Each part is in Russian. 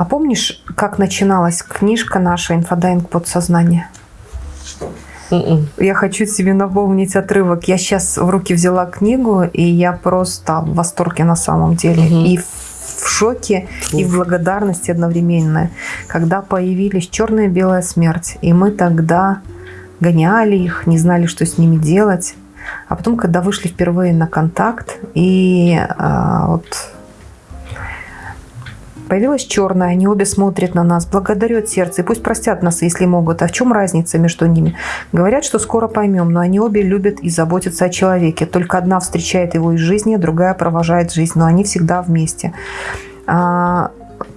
А помнишь, как начиналась книжка наша «Инфодайвинг подсознания»? М-м. Я хочу себе напомнить отрывок. Я сейчас в руки взяла книгу, и я просто в восторге на самом деле. Мгм. И в шоке, и в благодарности одновременно. Когда появились черная и белая смерть, и мы тогда гоняли их, не знали, что с ними делать. А потом, когда вышли впервые на контакт, и а, вот Появилась черная, они обе смотрят на нас, благодарю от сердца, и пусть простят нас, если могут. А в чем разница между ними? Говорят, что скоро поймем, но они обе любят и заботятся о человеке. Только одна встречает его из жизни, другая провожает жизнь, но они всегда вместе.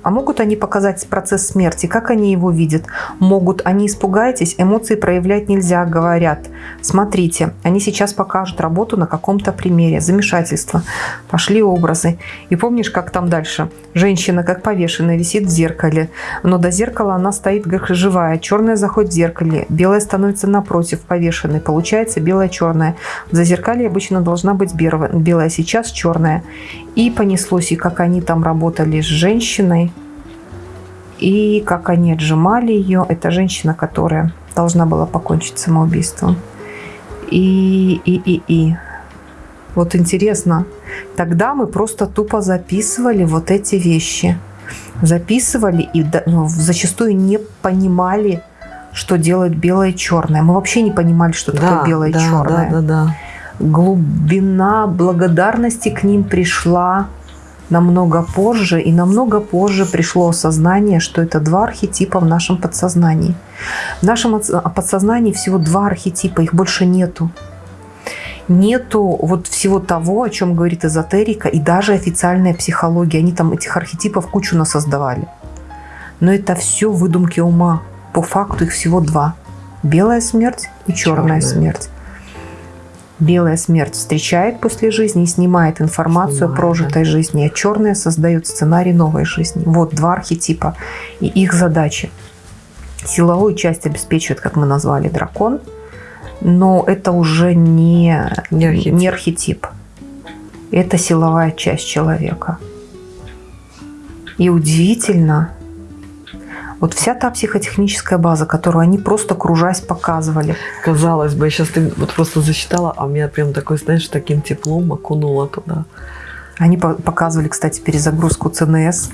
А, могут они показать процесс смерти? Как они его видят? Могут. Они испугаетесь, эмоции проявлять нельзя, говорят. Смотрите, они сейчас покажут работу на каком-то примере. Замешательство. Пошли образы. И помнишь, как там дальше? Женщина, как повешенная, висит в зеркале. Но до зеркала она стоит как живая. Черная заходит в зеркале. Белая становится напротив повешенной. Получается белая-черная. В зазеркалье обычно должна быть. Белая сейчас черная. И понеслось, и как они там работали с женщиной, и как они отжимали ее. Это женщина, которая должна была покончить самоубийством. И, и, и, и. Вот интересно, тогда мы просто тупо записывали вот эти вещи. Записывали и да- ну, зачастую не понимали, что делает белое и черное. Мы вообще не понимали, что такое белое и да, черное Да, да, да. глубина благодарности к ним пришла намного позже, и намного позже пришло осознание, что это два архетипа в нашем подсознании. В нашем подсознании всего два архетипа, их больше нету. Нету вот всего того, о чем говорит эзотерика и даже официальная психология. Они там этих архетипов кучу насоздавали. Но это все выдумки ума. По факту их всего два. Белая смерть и черная Чёрная. смерть. Белая смерть встречает после жизни и снимает информацию о Снимает, прожитой жизни, а черная создает сценарий новой жизни. Вот два архетипа и их задачи. Силовую часть обеспечивает, как мы назвали, дракон, но это уже не, Не архетип. не архетип. Это силовая часть человека. И удивительно, вот вся та психотехническая база, которую они просто кружась показывали, Казалось бы, сейчас ты вот просто зачитала, а у меня прям такой, знаешь, таким теплом окунула туда. Они по- показывали, кстати, перезагрузку ЦНС.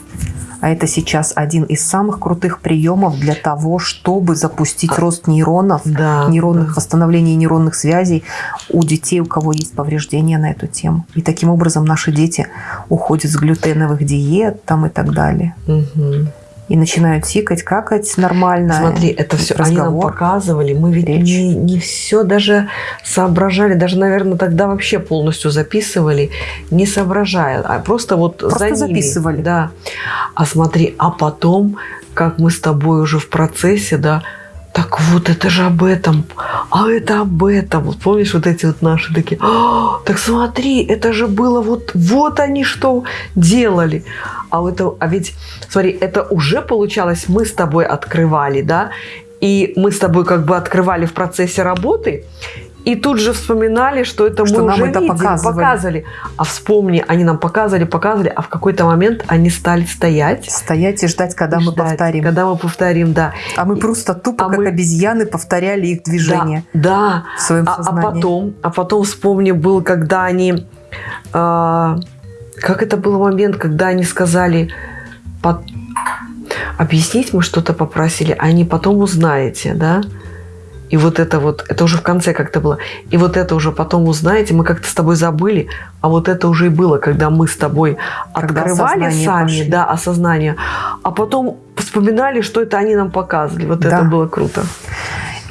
А это сейчас один из самых крутых приемов для того, чтобы запустить А- рост нейронов, Да. нейронных да. восстановления нейронных связей у детей, у кого есть повреждения на эту тему. И таким образом наши дети уходят с глютеновых диет там и так далее. Мгм. И начинают сикать, какать нормально. Смотри, это все они нам разговор. показывали, мы ведь речь. не, не все даже соображали, даже, наверное, тогда вообще полностью записывали, не соображая, а просто вот Просто за ними. записывали. Да. А смотри, а потом, как мы с тобой уже в процессе, да, так вот это же об этом, а это об этом. Вот помнишь вот эти вот наши такие, «А, так смотри, это же было вот, вот они что делали. А, это, а ведь, смотри, это уже получалось, мы с тобой открывали, да, и мы с тобой как бы открывали в процессе работы, и тут же вспоминали, что это Что мы нам уже это видели, показывали. показывали. А вспомни, они нам показывали, показывали, а в какой-то момент они стали стоять. Стоять и ждать, когда и мы ждать, повторим. Когда мы повторим, да. А мы просто тупо, А как мы- обезьяны, повторяли их движения Да, да. в своем А, а сознании. потом, а потом вспомни, был, когда они, а, как это был момент, когда они сказали, «По- объяснить мы что-то попросили, а они потом узнаете, да? И вот это вот, это уже в конце как-то было. И вот это уже потом узнаете, мы как-то с тобой забыли, а вот это уже и было, когда мы с тобой Когда открывали сами, пошли. да, осознание, а потом вспоминали, что это они нам показывали. Вот Да. это было круто.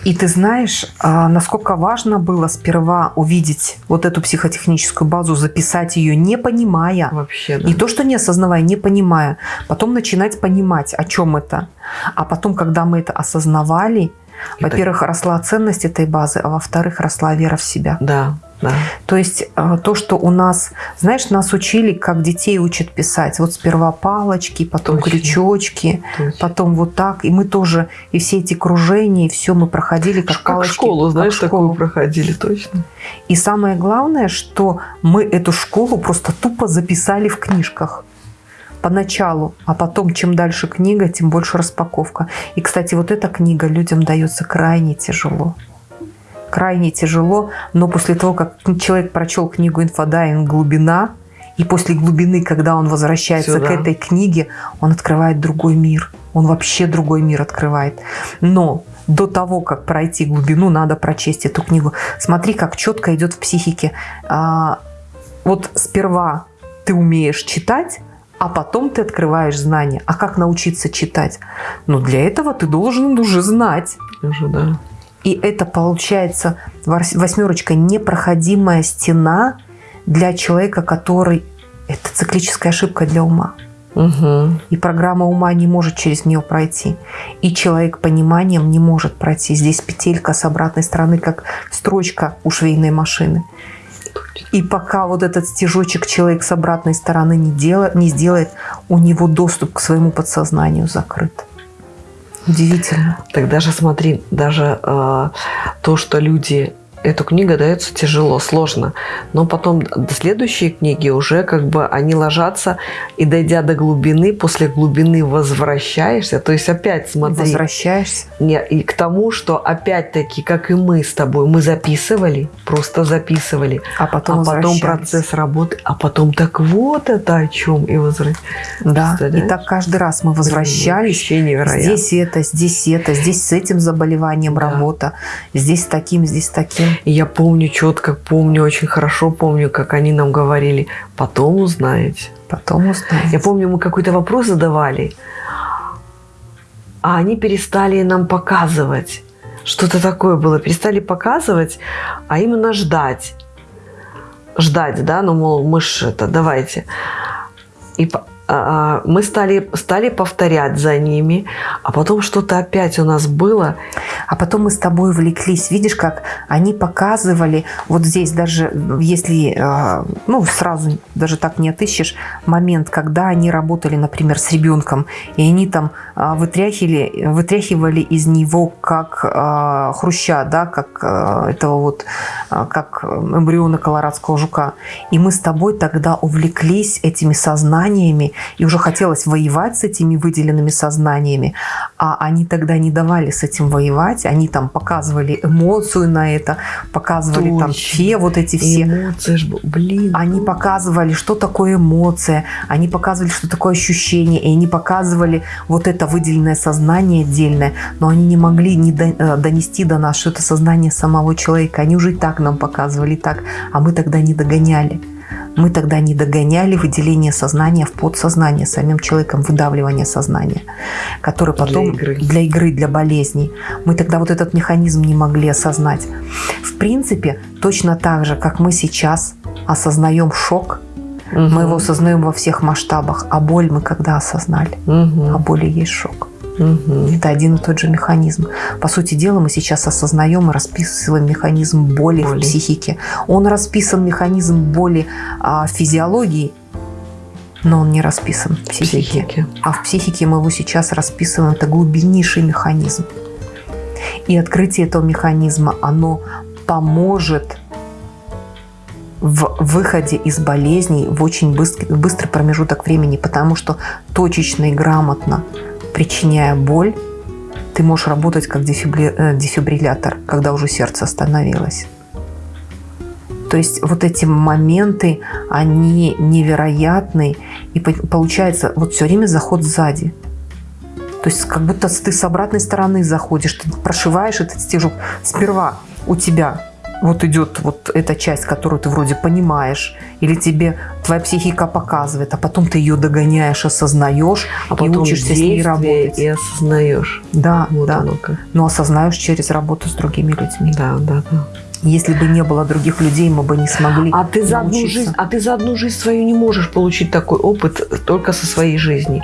И ты знаешь, а, насколько важно было сперва увидеть вот эту психотехническую базу, записать ее, не понимая. Вообще, да. Не то, что не осознавая, не понимая. Потом начинать понимать, о чем это. А потом, когда мы это осознавали, во-первых, росла ценность этой базы, а во-вторых, росла вера в себя. Да, да. То есть э, то, что у нас, знаешь, нас учили, как детей учат писать. Вот сперва палочки, потом Точно. крючочки, Точно. потом вот так. И мы тоже, и все эти кружения, и все мы проходили как, Как палочки. школу, как знаешь, такую школу. проходили, точно. И самое главное, что мы эту школу просто тупо записали в книжках. Поначалу, а потом, чем дальше книга, тем больше распаковка. И, кстати, вот эта книга людям дается крайне тяжело. Крайне тяжело, но после того, как человек прочел книгу «Инфодайвинг. Глубина», и после глубины, когда он возвращается Сюда. к этой книге, он открывает другой мир. Он вообще другой мир открывает. Но до того, как пройти глубину, надо прочесть эту книгу. Смотри, как четко идет в психике. А, вот сперва ты умеешь читать, а потом ты открываешь знания. А как научиться читать? Ну, для этого ты должен уже знать. Уже, да. И это получается восьмерочка непроходимая стена для человека, который... Это циклическая ошибка для ума. Угу. И программа ума не может через нее пройти. И человек пониманием не может пройти. Здесь петелька с обратной стороны, как строчка у швейной машины. И пока вот этот стежочек человек с обратной стороны не, делает, не сделает, у него доступ к своему подсознанию закрыт. Удивительно. Так даже смотри, даже э, то, что люди эту книгу дается тяжело, сложно. Но потом следующие книги уже как бы они ложатся, и дойдя до глубины, после глубины возвращаешься. То есть опять смотри. Возвращаешься. Не, и к тому, что опять-таки, как и мы с тобой, мы записывали, просто записывали. А потом, а потом процесс работы, а потом так вот это о чем и возвращались. Да, и так каждый раз мы возвращались. Здесь это, здесь это, здесь с этим заболеванием да. работа, здесь с таким, здесь с таким. И я помню четко, помню, очень хорошо помню, как они нам говорили, потом узнаете. Потом узнаете. Я помню, мы какой-то вопрос задавали, а они перестали нам показывать. Что-то такое было. Перестали показывать, а именно ждать. Ждать, да, ну, мол, мы ж это, давайте. И мы стали, стали повторять за ними, а потом что-то опять у нас было. А потом мы с тобой увлеклись. Видишь, как они показывали, вот здесь даже, если, а, ну, сразу даже так не отыщешь, момент, когда они работали, например, с ребенком, и они там а, вытряхивали, вытряхивали из него как хруща, да, как этого вот, как эмбриона колорадского жука. И мы с тобой тогда увлеклись этими сознаниями, и уже хотелось воевать с этими выделенными сознаниями, а они тогда не давали с этим воевать, они там показывали эмоцию на это, показывали Точно. там все вот эти все. Эмоции, ж, блин. Они показывали, что такое эмоция, они показывали, что такое ощущение, и они показывали вот это выделенное сознание отдельное, но они не могли не э, донести до нас, что это сознание самого человека. Они уже и так нам показывали так, а мы тогда не догоняли. Мы тогда не догоняли выделение сознания в подсознание самим человеком, выдавливание сознания, который потом для игры. для игры, для болезней. Мы тогда вот этот механизм не могли осознать. В принципе, точно так же, как мы сейчас осознаем шок, угу. мы его осознаем во всех масштабах, а боль мы когда осознали? Угу. А боли есть шок. Угу. Это один и тот же механизм. По сути дела, мы сейчас осознаем и расписываем механизм боли, боли. в психике. Он расписан, механизм боли а, физиологии, но он не расписан в психике. психике. А в психике мы его сейчас расписываем. Это глубиннейший механизм. И открытие этого механизма, оно поможет в выходе из болезней в очень быстрый, быстрый промежуток времени, потому что точечно и грамотно причиняя боль, ты можешь работать как э, дефибриллятор, когда уже сердце остановилось. То есть вот эти моменты, они невероятны. И получается вот все время заход сзади. То есть как будто ты с обратной стороны заходишь, ты прошиваешь этот стежок. Сперва у тебя вот идет вот эта часть, которую ты вроде понимаешь, или тебе твоя психика показывает, а потом ты ее догоняешь, осознаешь а потом и учишься с ней работать. И осознаешь. Да, вот да. Но осознаешь через работу с другими людьми. Да, да, да. Если бы не было других людей, мы бы не смогли. А ты за одну жизнь, а ты за одну жизнь свою не можешь получить такой опыт только со своей жизни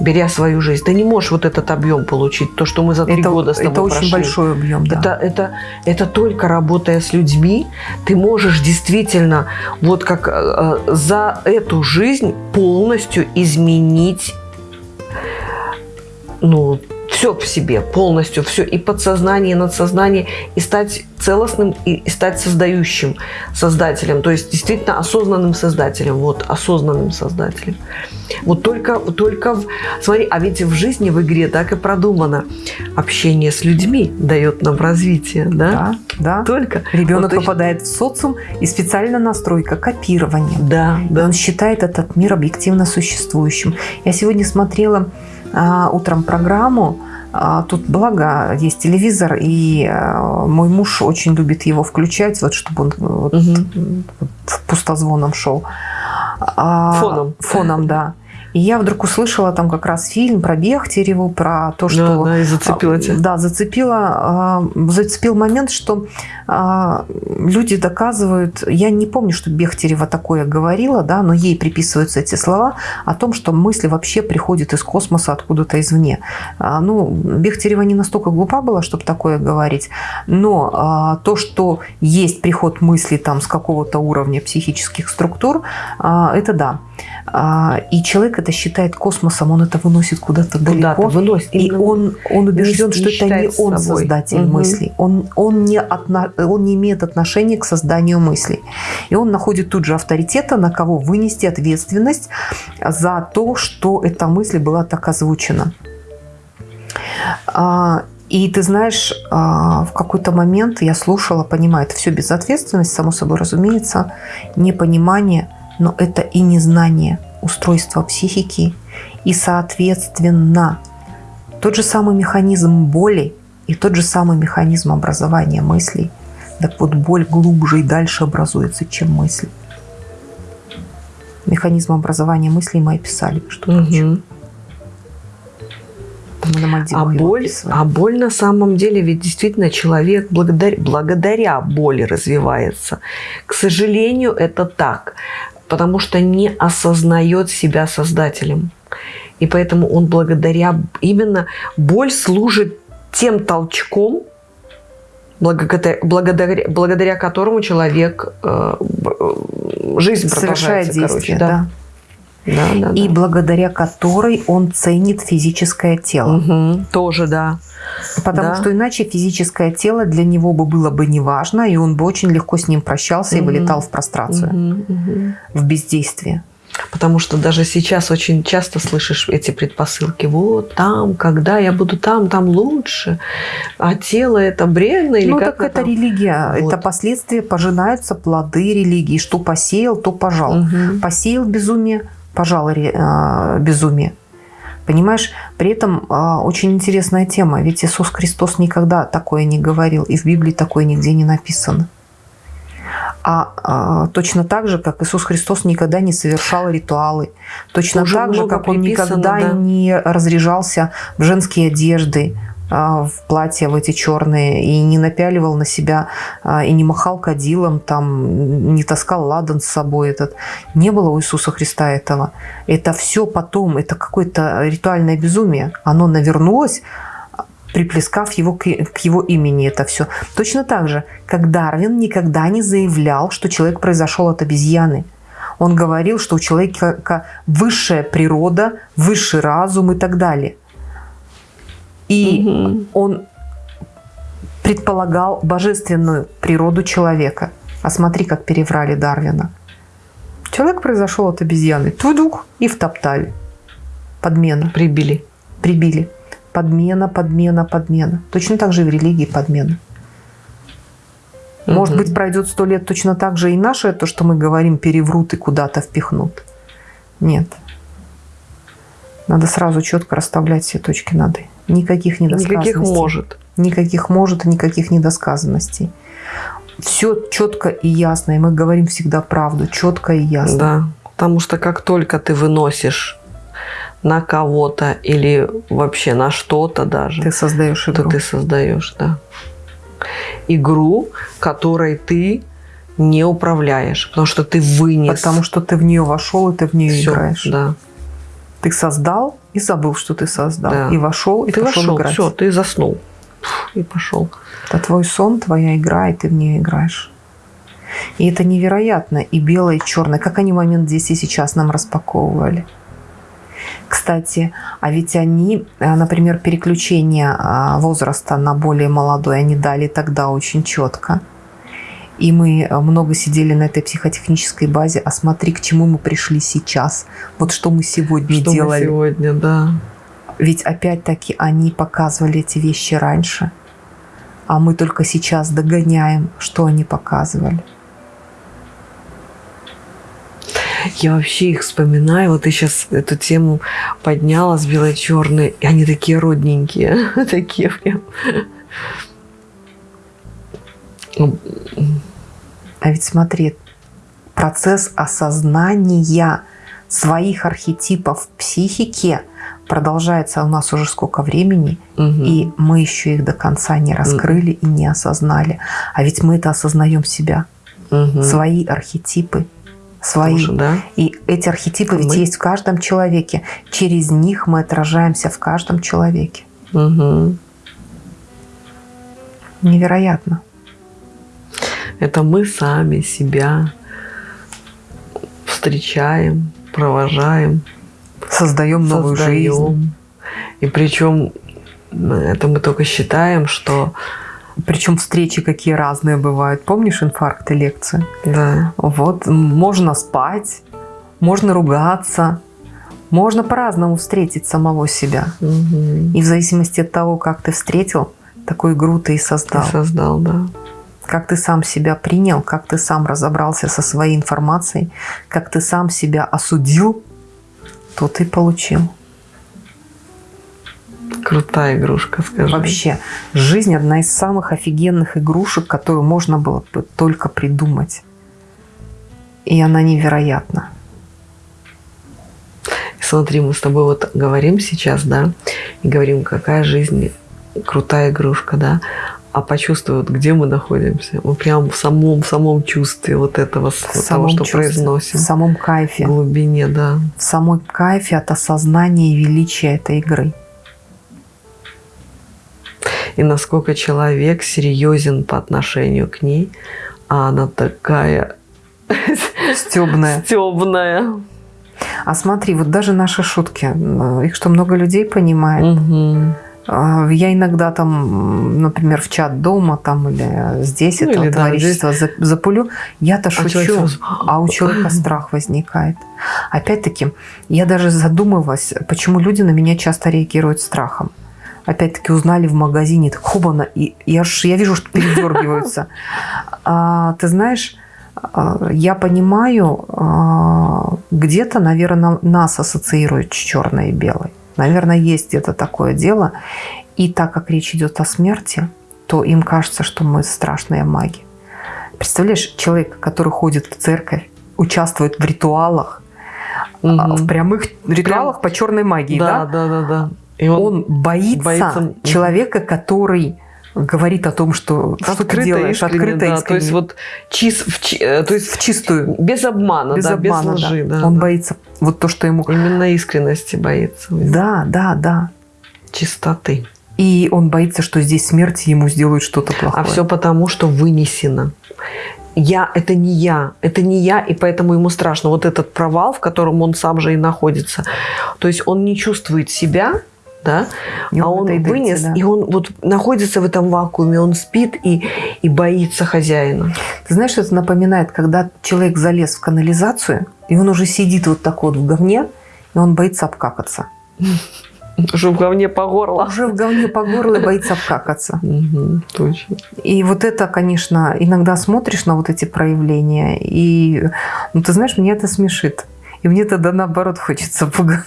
беря свою жизнь. Ты не можешь вот этот объем получить, то, что мы за три это, года с тобой Это прошли. очень большой объем, да. Это, это, это только работая с людьми, ты можешь действительно вот как э, за эту жизнь полностью изменить ну, все в себе, полностью все, и подсознание, и надсознание, и стать целостным, и, и стать создающим создателем, то есть действительно осознанным создателем, вот, осознанным создателем. Вот только, только в, смотри, а ведь в жизни, в игре так и продумано. Общение с людьми дает нам развитие, да? Да, да. Только. Ребенок Вот попадает в социум, и специально настройка копирования. Да, И да. он считает этот мир объективно существующим. Я сегодня смотрела утром программу. а, тут благо есть телевизор, и а, мой муж очень любит его включать, вот чтобы он вот, Мгм. вот пустозвоном шел. А, Фоном. Фоном, да. И я вдруг услышала там как раз фильм про Бехтереву, про то, что... Да, да, и зацепила тебя. Да, зацепила, а, зацепил момент, что а, люди доказывают, я не помню, что Бехтерева такое говорила, да, но ей приписываются эти слова о том, что мысли вообще приходят из космоса откуда-то извне. А, Ну, Бехтерева не настолько глупа была, чтобы такое говорить, но а, то, что есть приход мыслей там с какого-то уровня психических структур, а, это да. А, И человек это считает космосом, он это выносит куда-то далеко. выносит. И Именно он, он убежден, не что это не он собой. создатель Мгм. мыслей. Он, он, не отно- он не имеет отношения к созданию мыслей. И он находит тут же авторитета, на кого вынести ответственность за то, что эта мысль была так озвучена. А, И ты знаешь, а, в какой-то момент я слушала, понимаю, это все безответственность, само собой разумеется, непонимание, но это и незнание устройства психики. И, соответственно, тот же самый механизм боли и тот же самый механизм образования мыслей. Так вот, боль глубже и дальше образуется, чем мысль. Механизм образования мыслей мы описали, что Мальдивах А боль, а боль на самом деле, ведь действительно человек благодаря, благодаря боли развивается. К сожалению, это так, потому что не осознает себя создателем. И поэтому он благодаря, именно боль служит тем толчком, благодаря, благодаря, благодаря которому человек э, э, жизнь совершает продолжается, действие, короче, да. Да, да, И да. благодаря которой он ценит физическое тело. Мгм, тоже, да. Потому Да. что иначе физическое тело для него бы было бы неважно, и он бы очень легко с ним прощался и Мгм. вылетал в прострацию, Мгм, мгм. в бездействие. Потому что даже сейчас очень часто слышишь эти предпосылки. Вот там, когда я буду там, там лучше. А тело это бренно или ну, как так это там? религия. Вот. Это последствия, пожинаются плоды религии. Что посеял, то пожал. Мгм. Посеял безумие, пожал ре- а, безумие. Понимаешь, при этом а, очень интересная тема. Ведь Иисус Христос никогда такое не говорил, и в Библии такое нигде не написано. А, а, точно так же, как Иисус Христос никогда не совершал ритуалы, точно Уже так же, как он никогда да. не разряжался в женские одежды, в платья в эти черные и не напяливал на себя а, и не махал кадилом, там, не таскал ладан с собой этот. Не было у Иисуса Христа этого. Это все потом, это какое-то ритуальное безумие. Оно навернулось, приплескав его к, к его имени это все. Точно так же, как Дарвин никогда не заявлял, что человек произошел от обезьяны. Он говорил, что у человека высшая природа, высший разум и так далее. И Мгм. он предполагал божественную природу человека. А смотри, как переврали Дарвина. Человек произошел от обезьяны. Тудук и втоптали. Подмена. Прибили. Прибили. Подмена, подмена, подмена. Точно так же и в религии подмена. Может Мгм. быть, пройдет сто лет точно так же и наше, то, что мы говорим, переврут и куда-то впихнут. Нет. Надо сразу четко расставлять все точки над «и». Никаких недосказанностей. Никаких может. Никаких может и никаких недосказанностей. Все четко и ясно. И мы говорим всегда правду. Четко и ясно. Да. Потому что как только ты выносишь на кого-то или вообще на что-то даже, Ты создаешь то игру. ты создаешь, да. Игру, которой ты не управляешь, потому что ты вынес. Потому что ты в нее вошел, и ты в нее Всё, играешь. Да. Ты создал и забыл, что ты создал. Да. И вошел, и ты пошел вошел, играть. все, ты заснул. И пошел. Это твой сон, твоя игра, и ты в нее играешь. И это невероятно. И белое, и черное. Как они момент здесь и сейчас нам распаковывали. Кстати, а ведь они, э, например, переключение а, возраста на более молодой, они дали тогда очень четко. И мы э, много сидели на этой психотехнической базе, а смотри, к чему мы пришли сейчас. Вот что мы сегодня Что делали. мы сегодня, да. Ведь опять-таки они показывали эти вещи раньше, а мы только сейчас догоняем, что они показывали. Я вообще их вспоминаю. Вот ты сейчас эту тему подняла с бело-черной, и они такие родненькие. Такие прям. А ведь смотри, процесс осознания своих архетипов в психике продолжается у нас уже сколько времени, мгм. и мы еще их до конца не раскрыли и не осознали. А ведь мы это осознаем себя, Мгм. свои архетипы, свои. Тоже, да? И эти архетипы ведь Мы- есть в каждом человеке. Через них мы отражаемся в каждом человеке. Мгм. Невероятно. Это мы сами себя встречаем, провожаем, Создаем новую жизнь. создаем. И причем это мы только считаем, что Причем встречи какие разные бывают. Помнишь инфаркты лекции? да, Вот, можно спать, можно ругаться, можно по-разному встретить самого себя. мгм. И в зависимости от того, как ты встретил, такую игру ты и создал. создал, да. Как ты сам себя принял, как ты сам разобрался со своей информацией, как ты сам себя осудил, то ты получил. Крутая игрушка, скажи. Вообще, жизнь одна из самых офигенных игрушек, которую можно было бы только придумать. И она невероятна. Смотри, мы с тобой вот говорим сейчас, да, и говорим, какая жизнь крутая игрушка, да, а почувствуй, вот где мы находимся. Мы прям в самом, в самом чувстве вот этого, В того, самом что чувстве, произносим. В самом В кайфе. глубине, да. В самой кайфе от осознания и величия этой игры. И насколько человек серьезен по отношению к ней, а она такая Стебная. стебная. А смотри, вот даже наши шутки, э, их что много людей понимает. Мгм. А, Я иногда там, например, в чат дома там или здесь Ну, это или да, товарищество за- запулю, я-то человек шучу, сразу, а у человека страх возникает. Опять-таки, я даже задумывалась, почему люди на меня часто реагируют страхом. Опять-таки узнали в магазине, так хубано, и я, ж, я вижу, что передергиваются. А, ты знаешь, а, я понимаю, а, где-то, наверное, нас ассоциируют с черной и белой. Наверное, есть где-то такое дело. И так как речь идет о смерти, то им кажется, что мы страшные маги. Представляешь, человек, который ходит в церковь, участвует в ритуалах, Мгм. в прямых ритуалах по черной магии, Да, да? да, да, да. И Он, боится, боится- человека, который говорит о том, что, что ты открыто, делаешь, искренне, открыто, да. То есть вот чиз, в чи- э, то есть в чистую, без обмана, без да, обмана, без лжи, да. да. Он да. боится вот то, что ему... Именно искренности боится. Да, да, да. Чистоты. И он боится, что здесь смерть ему сделают что-то плохое. А все потому, что вынесено. Я – это не я, это не я, и поэтому ему страшно. Вот этот провал, в котором он сам же и находится. То есть он не чувствует себя, да, И а он он вынес, да. и он вот находится в этом вакууме, он спит и, и боится хозяина. Ты знаешь, что это напоминает, когда человек залез в канализацию, и он уже сидит вот так вот в говне, и он боится обкакаться. Уже в говне по горло. Уже в говне по горло и боится обкакаться. Точно. И вот это, конечно, иногда смотришь на вот эти проявления, и, ну, ты знаешь, меня это смешит. И мне тогда наоборот хочется пугануть.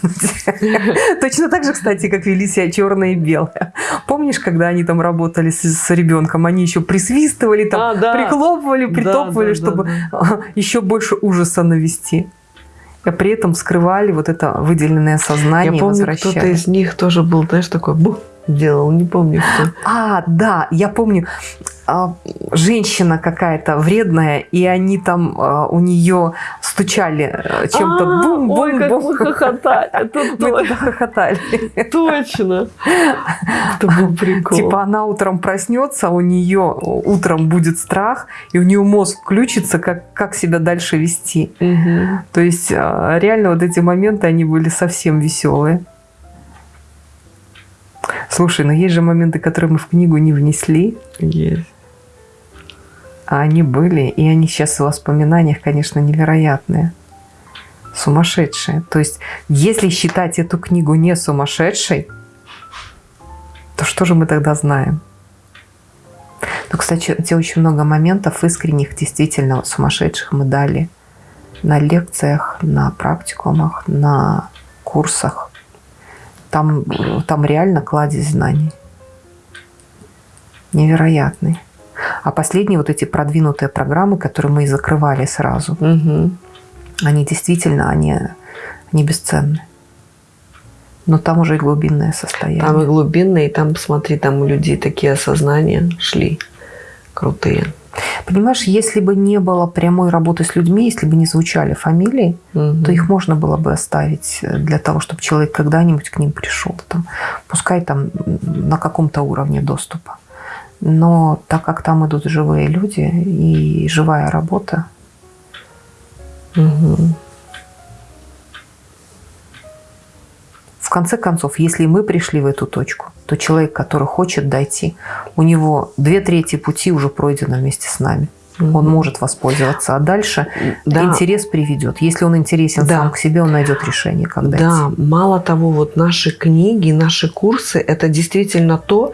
Точно так же, кстати, как вели себя черное и белое. Помнишь, когда они там работали с, с ребенком, они еще присвистывали, там, А, да. прихлопывали, Да, притопывали, да, да, чтобы да. еще больше ужаса навести. А при этом скрывали вот это выделенное сознание Я помню, кто-то из них тоже был, знаешь, такой бух, делал, не помню кто. А, да, я помню, а, женщина какая-то вредная, и они там а, у нее стучали э, чем-то А, бум Ой, бум как мы хохотали. Мы тогда хохотали. Точно. Это был прикол. Типа она утром проснется, у нее утром будет страх, и у нее мозг включится, как, как себя дальше вести. То есть а, реально вот эти моменты, они были совсем веселые. Слушай, но есть же моменты, которые мы в книгу не внесли, Есть. а они были, и они сейчас в воспоминаниях, конечно, невероятные. Сумасшедшие. То есть, если считать эту книгу не сумасшедшей, то что же мы тогда знаем? Ну, кстати, где очень много моментов искренних, действительно сумасшедших мы дали на лекциях, на практикумах, на курсах. Там, там реально кладезь знаний. Невероятный. А последние вот эти продвинутые программы, которые мы и закрывали сразу, Мгм. они действительно, они, они бесценны. Но там уже и глубинное состояние. Там и глубинные, и там, посмотри, там у людей такие осознания шли крутые. Понимаешь, если бы не было прямой работы с людьми, если бы не звучали фамилии, Мгм. то их можно было бы оставить э, для того, чтобы человек когда-нибудь к ним пришел. Там, пускай там на каком-то уровне доступа. Но так как там идут живые люди и живая работа, Мгм. В конце концов, если мы пришли в эту точку, то человек, который хочет дойти, у него две трети пути уже пройдено вместе с нами. Он Мгм. может воспользоваться, а дальше Да. интерес приведет. Если он интересен Да. сам к себе, он найдет решение, как дойти. Да, мало того, вот наши книги, наши курсы, это действительно то,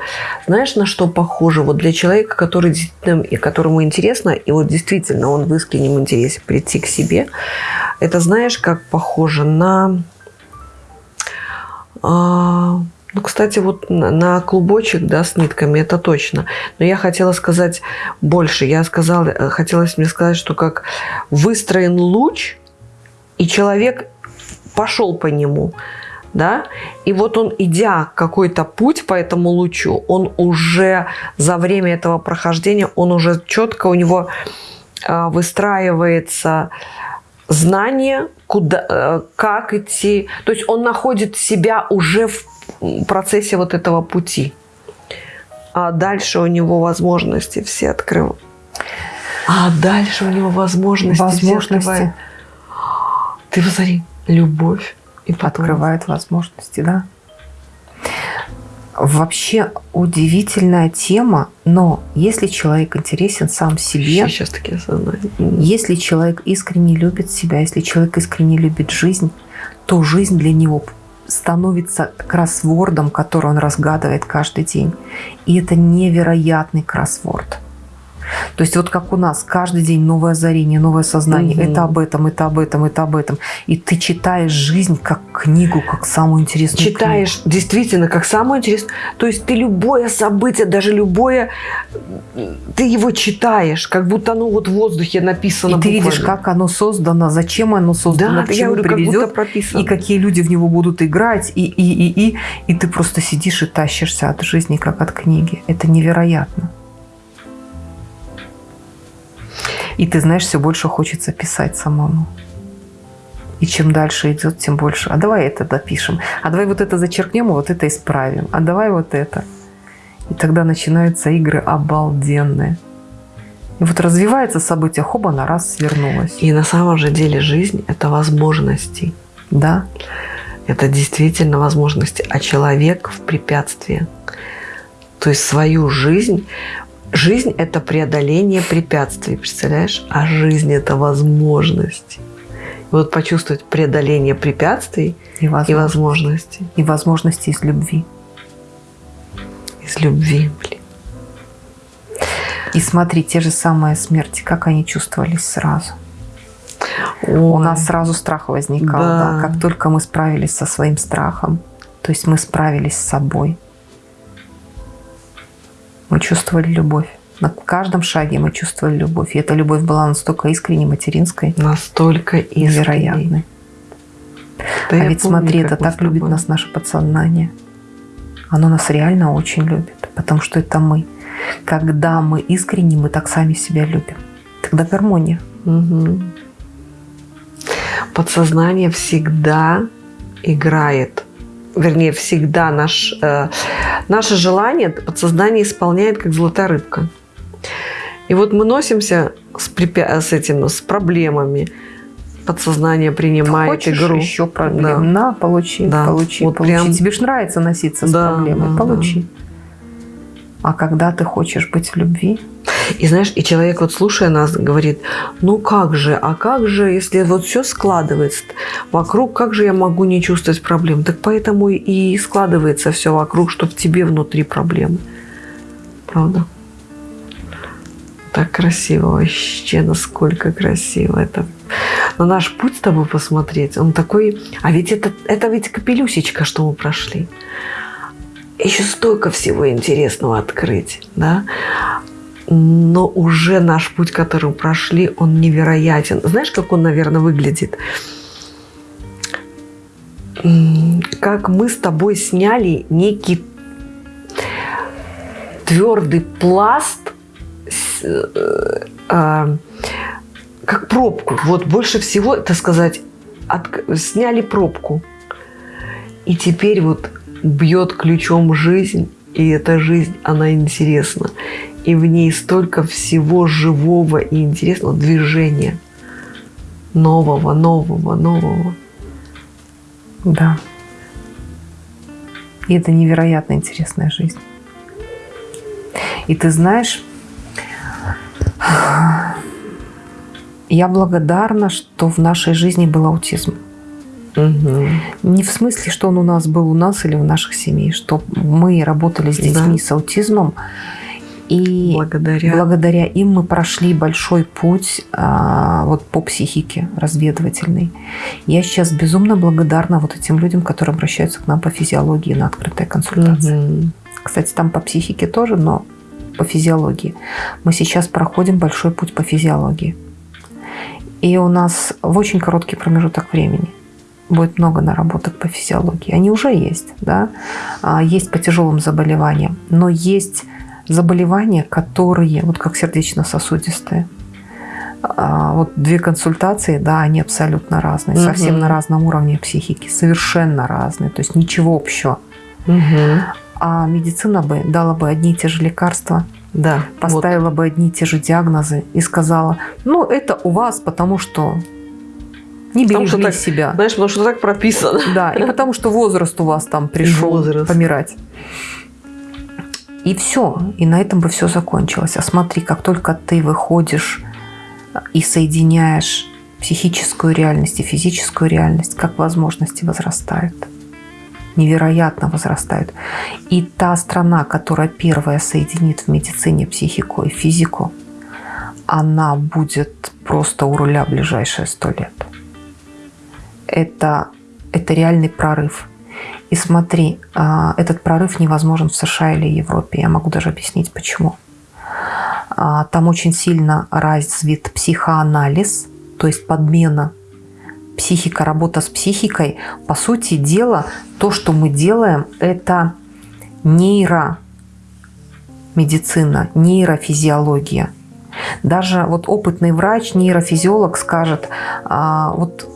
знаешь, на что похоже? Вот для человека, который действительно, и которому интересно, и вот действительно он в искреннем интересе прийти к себе, это знаешь, как похоже на... а, ну, кстати, вот на, клубочек, да, с нитками, это точно. Но я хотела сказать больше. Я сказала, хотелось мне сказать, что как выстроен луч, и человек пошел по нему, да, и вот он, идя какой-то путь по этому лучу, он уже за время этого прохождения, он уже четко у него э, выстраивается знание, куда, э, как идти, то есть он находит себя уже в процессе вот этого пути, а дальше у него возможности все открывают. А дальше у него возможности, все Возможности открывают. Ты посмотри, любовь. И потом... открывает возможности, да. Вообще удивительная тема, но если человек интересен сам себе, Сейчас такие если человек искренне любит себя, если человек искренне любит жизнь, то жизнь для него становится кроссвордом, который он разгадывает каждый день. И это невероятный кроссворд. То есть вот как у нас каждый день новое озарение, новое сознание. Мгм. Это об этом, это об этом, это об этом. И ты читаешь жизнь как книгу, как самую интересную книгу. Читаешь действительно как самое интересное. То есть ты любое событие, даже любое, ты его читаешь, как будто оно вот в воздухе написано. И ты видишь, буквально. как оно создано, зачем оно создано, да, к чему говорю, как приведет, прописано. и какие люди в него будут играть, и, и, и, и, и ты просто сидишь и тащишься от жизни, как от книги. Это невероятно. И ты знаешь, все больше хочется писать самому. И чем дальше идет, тем больше. А давай это допишем. А давай вот это зачеркнем, и вот это исправим. А давай вот это. И тогда начинаются игры обалденные. И вот развивается событие, хоба, на раз свернулась. И на самом же деле жизнь – это возможности. Да, Это действительно возможности. А человек в препятствии. То есть свою жизнь Жизнь – это преодоление препятствий, представляешь? А жизнь – это возможности. И вот почувствовать преодоление препятствий и, и возможно, возможности и возможности из любви. из любви. Блин. И смотри, те же самые смерти, как они чувствовались сразу. У Ой. нас сразу страх возникал, Да. да. Как только мы справились со своим страхом, то есть мы справились с собой, мы чувствовали любовь. На каждом шаге мы чувствовали любовь. И эта любовь была настолько искренней, материнской, Настолько искренней. невероятной. Да а ведь помню, смотри, это так любит нас наше подсознание. оно нас реально очень любит, потому что это мы. Когда мы искренне, мы так сами себя любим. Тогда гармония. Угу. Подсознание всегда играет. Вернее, всегда наш, э, наше желание подсознание исполняет, как золотая рыбка. И вот мы носимся с, препя... с этим, с проблемами. Подсознание принимает Хочешь игру. еще проблем? Да. На, получи, Да. получи, Вот получи. прям- Тебе ж нравится носиться с Да, проблемой. да, получи. А когда ты хочешь быть в любви, И знаешь, и человек вот слушая нас говорит, ну как же, а как же, если вот все складывается вокруг, как же я могу не чувствовать проблем? Так поэтому и складывается все вокруг, чтобы тебе внутри проблемы. Правда? Так красиво вообще, насколько красиво это. На наш путь с тобой посмотреть, он такой... А ведь это, это ведь капелюсечка, что мы прошли. Еще столько всего интересного открыть, да? Но уже наш путь, который прошли, он невероятен. Знаешь, как он, наверное, выглядит? Как мы с тобой сняли некий твердый пласт, э, а, как пробку. Вот больше всего, это сказать, сняли пробку. И теперь вот бьет ключом жизнь, и эта жизнь, она интересна. И в ней столько всего живого и интересного движения. Нового, нового, нового. да. И это невероятно интересная жизнь. И ты знаешь, я благодарна, что в нашей жизни был аутизм. Не в смысле, что он у нас был у нас или в наших семьях, что мы работали с детьми Да. с аутизмом, и Благодаря. благодаря им мы прошли большой путь а, вот по психике разведывательный. Я сейчас безумно благодарна вот этим людям, которые обращаются к нам по физиологии на открытые консультации. Мгм. Кстати, там по психике тоже, но по физиологии. Мы сейчас проходим большой путь по физиологии. И у нас в очень короткий промежуток времени будет много наработок по физиологии. Они уже есть, да. А, Есть по тяжелым заболеваниям, но есть заболевания, которые, вот как сердечно-сосудистые, А, вот две консультации, да, они абсолютно разные, Мгм. совсем на разном уровне психики, совершенно разные, то есть ничего общего. Мгм. А медицина бы дала бы одни и те же лекарства, Да. вот. поставила бы одни и те же диагнозы и сказала, ну, это у вас, потому что не берегли так- себя. Знаешь, потому что так прописано. Да, и потому что возраст у вас там пришел возраст. помирать. И все, и на этом бы все закончилось. А смотри, как только ты выходишь и соединяешь психическую реальность и физическую реальность, как возможности возрастают. Невероятно возрастают. И та страна, которая первая соединит в медицине психику и физику, она будет просто у руля ближайшие сто лет. Это, это реальный прорыв. И смотри, а, этот прорыв невозможен в США или Европе. Я могу даже объяснить, почему. А, Там очень сильно развит психоанализ, то есть подмена психика, работа с психикой. По сути дела, то, что мы делаем, это нейромедицина, нейрофизиология. Даже вот опытный врач, нейрофизиолог скажет, а, вот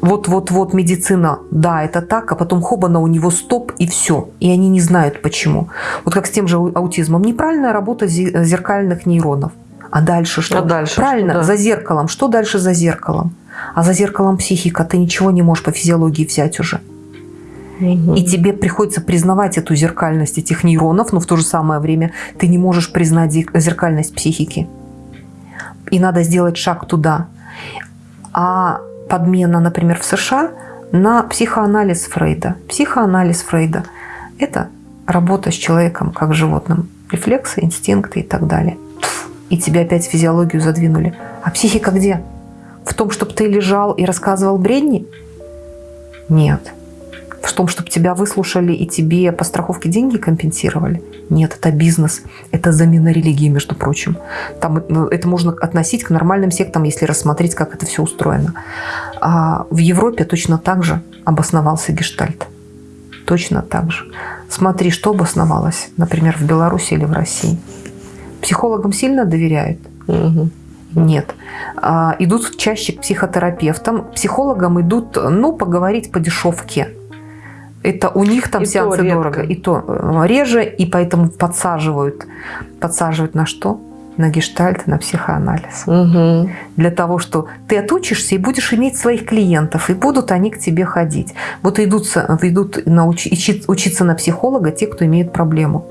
вот-вот-вот медицина, да, это так, а потом хобана у него стоп и все. И они не знают почему. Вот как с тем же аутизмом. Неправильная работа зе- зеркальных нейронов. А дальше что? А дальше Правильно, что, да. за зеркалом. Что дальше за зеркалом? А за зеркалом психика. Ты ничего не можешь по физиологии взять уже. И тебе приходится признавать эту зеркальность этих нейронов, но в то же самое время ты не можешь признать зе- зеркальность психики. И надо сделать шаг туда. А подмена, например, в США на психоанализ Фрейда. Психоанализ Фрейда – это работа с человеком как животным. Рефлексы, инстинкты и так далее. И тебя опять физиологию задвинули. А психика где? В том, чтобы ты лежал и рассказывал бредни? Нет. В том, чтобы тебя выслушали и тебе по страховке деньги компенсировали? Нет, это бизнес. Это замена религии, между прочим. Там ну, это можно относить к нормальным сектам, если рассмотреть, как это все устроено. А в Европе точно так же обосновался гештальт. точно так же. Смотри, что обосновалось, например, в Беларуси или в России. Психологам сильно доверяют? Мгм. Нет. А, идут чаще к психотерапевтам. Психологам идут, ну, поговорить по дешевке. Это у них там И сеансы дорого. И то э, реже, и поэтому подсаживают. Подсаживают на что? На гештальт, на психоанализ. Мгм. Для того, что ты отучишься и будешь иметь своих клиентов, и будут они к тебе ходить. Вот идут, идут науч- учи- учиться на психолога те, кто имеет проблему.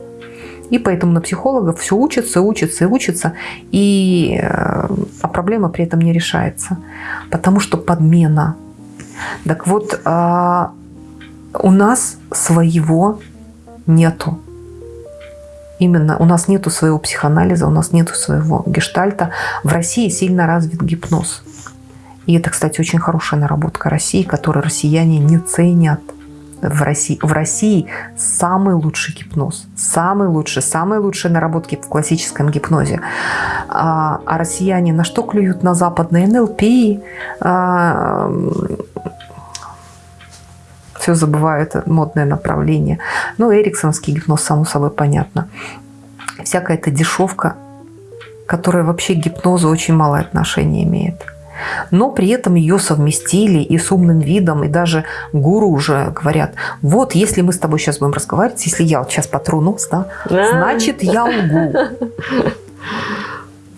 И поэтому на психологов все учатся, учатся и учатся, и, э, а проблема при этом не решается. Потому что подмена. Так вот, а, у нас своего нету. Именно у нас нету своего психоанализа, у нас нету своего гештальта. В России сильно развит гипноз. И это, кстати, очень хорошая наработка России, которую россияне не ценят. В России, в России самый лучший гипноз, самый лучший, самые лучшие наработки в классическом гипнозе. А, а россияне на что клюют? На западные НЛП, а, все забываю, это модное направление. Ну, эриксонский гипноз, само собой, понятно. Всякая эта дешевка, которая вообще к гипнозу очень малое отношение имеет. Но при этом ее совместили и с умным видом, и даже гуру уже говорят, вот если мы с тобой сейчас будем разговаривать, если я вот сейчас потру нос, да, значит я лгу.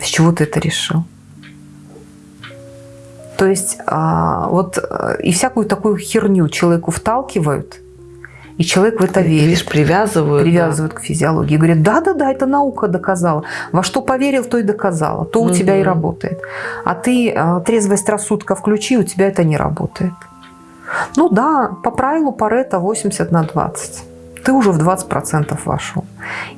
С чего ты это решил? То есть а, вот а, и всякую такую херню человеку вталкивают, и человек в это верит. Видишь, привязывают. Привязывают к физиологии. Говорят, да-да-да, это наука доказала. Во что поверил, то и доказала. То у тебя и работает. А ты а, трезвость рассудка включи, у тебя это не работает. Ну да, по правилу Парето 80 на 20. Ты уже в 20% вошел.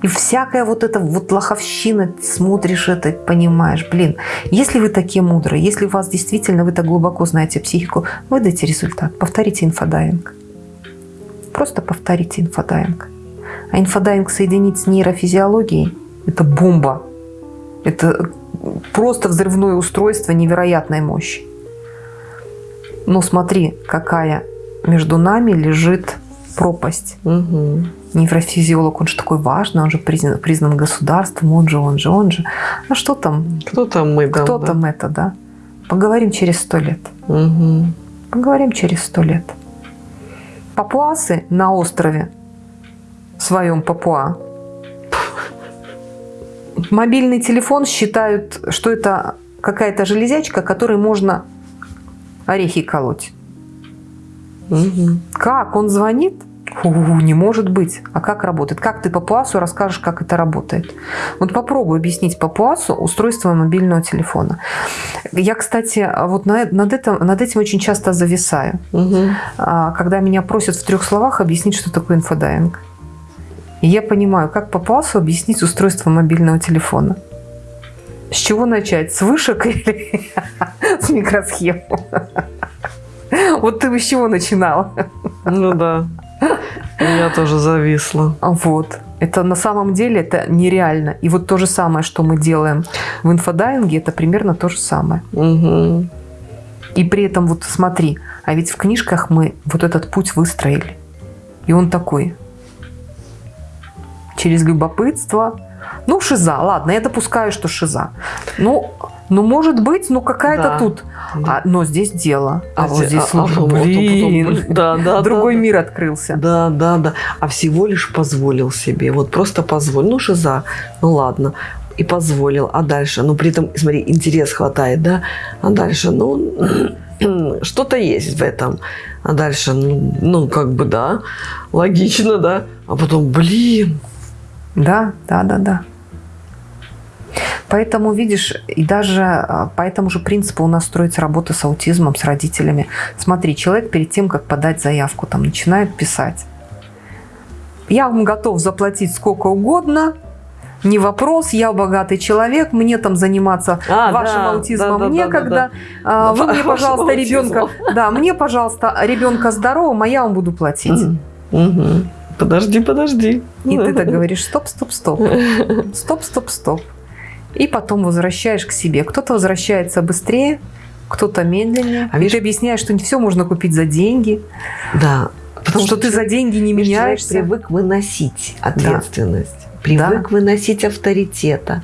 И всякая вот эта вот лоховщина, смотришь это, понимаешь, блин, если вы такие мудрые, если у вас действительно, вы так глубоко знаете психику, выдайте результат, повторите инфодайвинг. Просто повторите инфодайвинг. А инфодайвинг соединить с нейрофизиологией – это бомба. Это просто взрывное устройство невероятной мощи. Но смотри, какая между нами лежит пропасть. Мгм. Нейрофизиолог, он же такой важный, он же признан, признан государством, он же, он же, он же. Ну что там, Кто там мы? там, кто да? там это, да? Поговорим через сто лет. Мгм. Поговорим через сто лет. Папуасы на острове в своем Папуа мобильный телефон считают, что это какая-то железячка, которой можно орехи колоть. Мгм. Как? Он звонит? Фу, не может быть. А как работает? Как ты папуасу расскажешь, как это работает? Вот попробуй объяснить папуасу устройство мобильного телефона. Я, кстати, вот на- над, этим, над этим очень часто зависаю. А, когда меня просят в трех словах объяснить, что такое инфодайвинг. И я понимаю, как папуасу объяснить устройство мобильного телефона. С чего начать? С вышек или с микросхем? Вот ты с чего начинала? Ну да. Я тоже зависла. Вот. Это на самом деле это нереально. И вот то же самое, что мы делаем в инфодайинге, это примерно то же самое. Мгм. И при этом вот смотри, а ведь в книжках мы вот этот путь выстроили. И он такой. Через любопытство. Ну, шиза, ладно, я допускаю, что шиза. Ну, ну может быть, ну какая-то Да. тут. Да. А, но здесь дело. А, вот зе- здесь, а- слушай, а вот блин, потом- Да, да, другой да, мир открылся. Да, да, да. А всего лишь позволил себе. Вот просто позволил. Ну, шиза. Ну, ладно. И позволил. А дальше? Ну, при этом, смотри, интерес хватает, да? А дальше, ну, что-то есть в этом. А дальше, ну, ну, как бы, да, логично, да. А потом, блин, Да, да, да, да. Поэтому, видишь, и даже а, по этому же принципу у нас строится работа с аутизмом, с родителями. Смотри, человек перед тем, как подать заявку, там начинает писать. Я вам готов заплатить сколько угодно, не вопрос, я богатый человек, мне там заниматься А, вашим да, аутизмом да, да, некогда. да, А, Вы мне, пожалуйста, ребенка, да, мне, пожалуйста, ребенка здоровым, а я вам буду платить. Подожди, подожди. И ты так говоришь, стоп, стоп, стоп, стоп, стоп, стоп. И потом возвращаешь к себе. Кто-то возвращается быстрее, кто-то медленнее. А и видишь- ты объясняешь, что не все можно купить за деньги. Да, Потому что, ты за деньги не Видишь, человек меняешься. привык выносить ответственность. Привык выносить авторитета.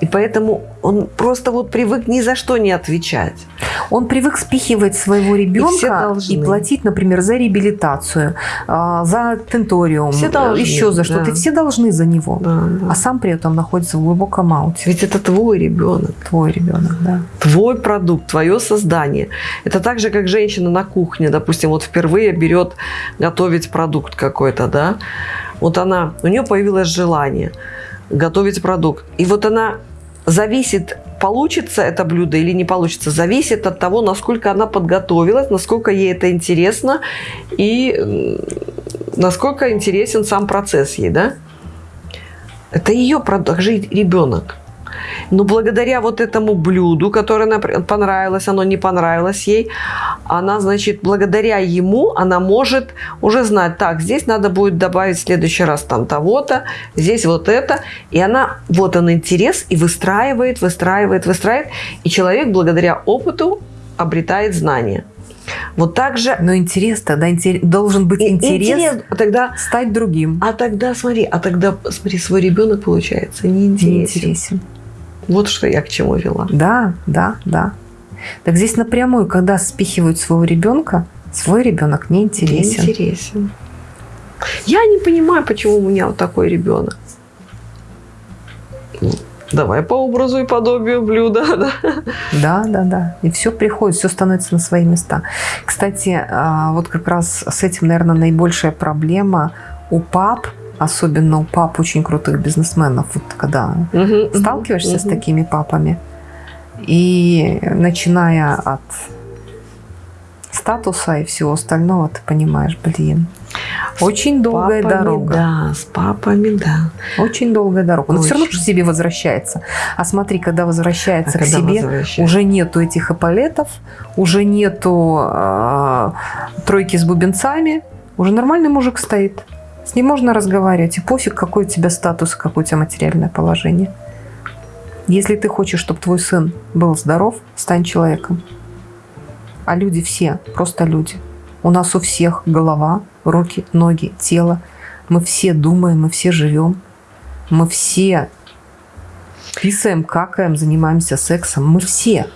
И поэтому он просто вот привык ни за что не отвечать. Он привык спихивать своего ребенка должны. и, платить, например, за реабилитацию, а, за тенториум, Все должны, еще за что-то. да. И Все должны за него. Да, да. А сам при этом находится в глубоком ауте. Ведь это твой ребенок. Твой ребенок, да. твой продукт, твое создание. Это так же, как женщина на кухне, допустим, вот впервые берет готовить продукт какой-то, да. Вот она, у нее появилось желание готовить продукт. И вот она зависит, получится это блюдо или не получится, зависит от того, насколько она подготовилась, насколько ей это интересно и насколько интересен сам процесс ей, да. Это ее продукт, и ребенок. Но благодаря вот этому блюду, которое например, понравилось, оно не понравилось ей, она, значит, благодаря ему, она может уже знать, так, здесь надо будет добавить в следующий раз там того-то, здесь вот это. И она, вот он интерес, и выстраивает, выстраивает, выстраивает. И человек благодаря опыту обретает знания. Вот так же Но интерес тогда интер- должен быть и- интерес, а тогда, стать другим. а тогда смотри, а тогда смотри, свой ребенок получается неинтересен. Неинтересен. Вот что я к чему вела. Да, да, да. Так здесь напрямую, когда спихивают своего ребенка, свой ребенок не интересен. Интересен. Я не понимаю, почему у меня вот такой ребенок. Ну, Давай по образу и подобию блюда. Да? Да, да, да. И все приходит, все становится на свои места. Кстати, а, вот как раз с этим, наверное, наибольшая проблема у пап, особенно у пап очень крутых бизнесменов, вот когда Мгм, сталкиваешься с мгм. такими папами, и начиная от статуса и всего остального, ты понимаешь, блин, очень долгая Папами, дорога. Да, с папами, да. Очень долгая дорога. Но все равно Очень. к себе возвращается. А смотри, когда возвращается А к когда себе, возвращается? уже нету этих эполетов, уже нету э, тройки с бубенцами, уже нормальный мужик стоит. С ним можно разговаривать. И пофиг, какой у тебя статус, какое у тебя материальное положение. Если ты хочешь, чтобы твой сын был здоров, стань человеком. А люди все, просто люди. У нас у всех голова, руки, ноги, тело. Мы все думаем, мы все живем. Мы все писаем, какаем, занимаемся сексом. Мы все.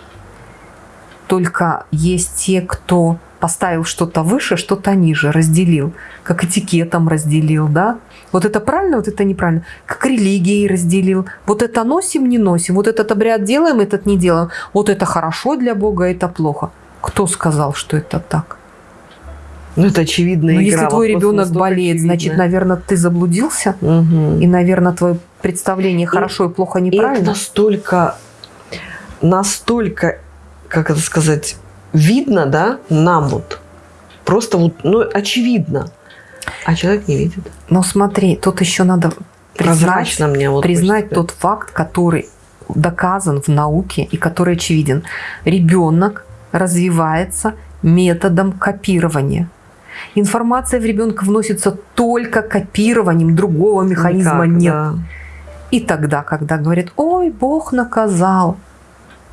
Только есть те, кто поставил что-то выше, что-то ниже, разделил. Как этикетом разделил, да? Вот это правильно, вот это неправильно. Как религией разделил. Вот это носим, не носим. Вот этот обряд делаем, этот не делаем. Вот это хорошо для Бога, это плохо. Кто сказал, что это так? Ну, это очевидно. Но если твой ребенок болеет, значит, наверное, ты заблудился. И, наверное, твое представление хорошо и плохо И это неправильно. настолько, настолько, как это сказать, видно, да, нам вот. Просто вот, ну, очевидно. А человек не видит. Но смотри, тут еще надо признать, мне вот признать тот факт, который доказан в науке и который очевиден. Ребенок развивается методом копирования. Информация в ребенка вносится только копированием, другого механизма Никак, нет. да. И тогда, когда говорят, ой, Бог наказал.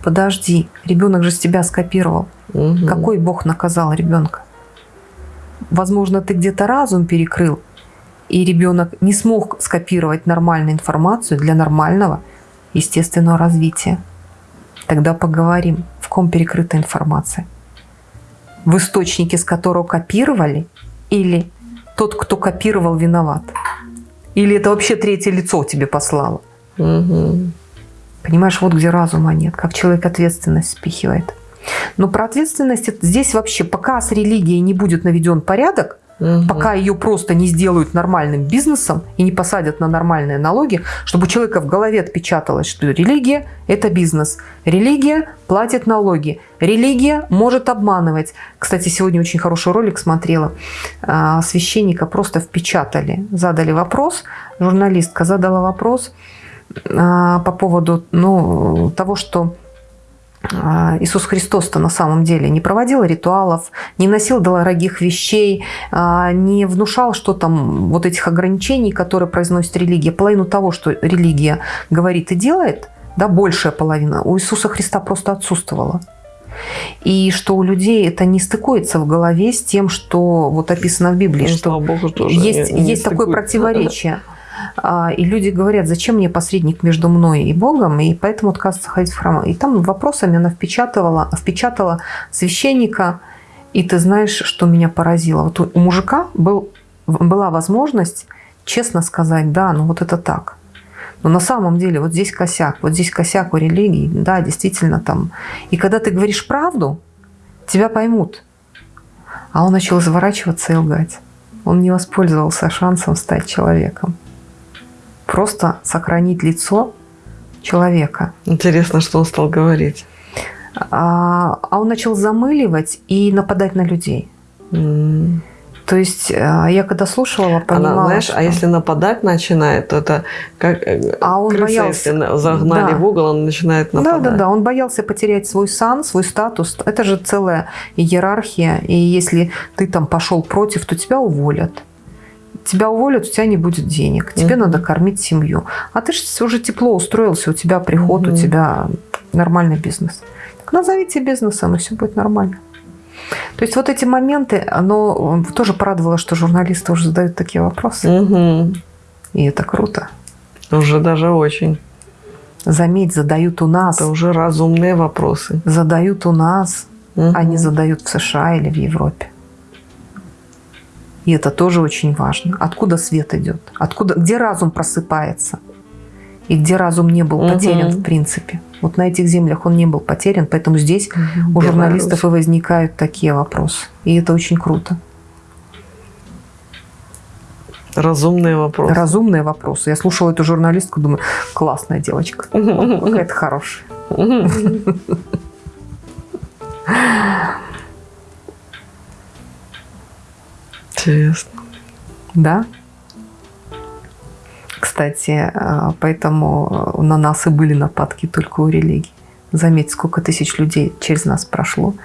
Подожди, ребенок же с тебя скопировал. Мгм. Какой Бог наказал ребенка? Возможно, ты где-то разум перекрыл, и ребенок не смог скопировать нормальную информацию для нормального естественного развития. Тогда поговорим, в ком перекрыта информация. В источнике, с которого копировали, или тот, кто копировал, виноват? Или это вообще третье лицо тебе послало? Мгм. Понимаешь, вот где разума нет, как человек ответственность спихивает. Но про ответственность здесь вообще, пока с религией не будет наведен порядок, Мгм. пока ее просто не сделают нормальным бизнесом и не посадят на нормальные налоги, чтобы у человека в голове отпечаталось, что религия – это бизнес. Религия платит налоги. Религия может обманывать. Кстати, сегодня очень хороший ролик смотрела. А, Священника просто впечатали. Задали вопрос, журналистка задала вопрос по поводу ну, того, что а, Иисус Христос-то на самом деле не проводил ритуалов, не носил дорогих вещей, а, не внушал, что там вот этих ограничений, которые произносит религия. Половину того, что религия говорит и делает, да, большая половина, у Иисуса Христа просто отсутствовала. И что у людей это не стыкуется в голове с тем, что вот описано в Библии, Ну, что Богу, тоже есть, не- не есть такое противоречие. А, И люди говорят, зачем мне посредник между мной и Богом, и поэтому отказываются ходить в храм. И там вопросами она впечатывала, впечатала священника, и ты знаешь, что меня поразило. Вот у мужика был, была возможность честно сказать, да, ну вот это так. Но на самом деле вот здесь косяк, вот здесь косяк у религии, да, действительно там. И когда ты говоришь правду, тебя поймут. А он начал изворачиваться и лгать. Он не воспользовался шансом стать человеком. Просто сохранить лицо человека. Интересно, что он стал говорить. А, а он начал замыливать и нападать на людей. М. То есть а, я когда слушала, понимала, Она, знаешь, что- а если нападать начинает, то это как э, А он крыса, боялся. если на- загнали Да. в угол, он начинает Да, нападать. да, да. Он боялся потерять свой сан, свой статус. Это же целая иерархия. И если ты там пошел против, то тебя уволят. Тебя уволят, у тебя не будет денег. Тебе Мгм. надо кормить семью. А ты же уже тепло устроился, у тебя приход, у Мгм. тебя нормальный бизнес. Так назовите бизнесом, и все будет нормально. То есть вот эти моменты, оно тоже порадовало, что журналисты уже задают такие вопросы. Мгм. И это круто. Уже даже очень. Заметь, задают у нас. Это уже разумные вопросы. Задают у нас. Мгм. они задают в США или в Европе. И это тоже очень важно. Откуда свет идет? Откуда, где разум просыпается? И где разум не был потерян в принципе. Вот на этих землях он не был потерян, поэтому здесь Мгм. у журналистов и Беларусь. возникают такие вопросы. И это очень круто. Разумные вопросы. Разумные вопросы. Я слушала эту журналистку, думаю, классная девочка. Какая-то хорошая. Интересно. Да. Кстати, э, поэтому на нас и были нападки только у религии. Заметь, сколько тысяч людей через нас прошло.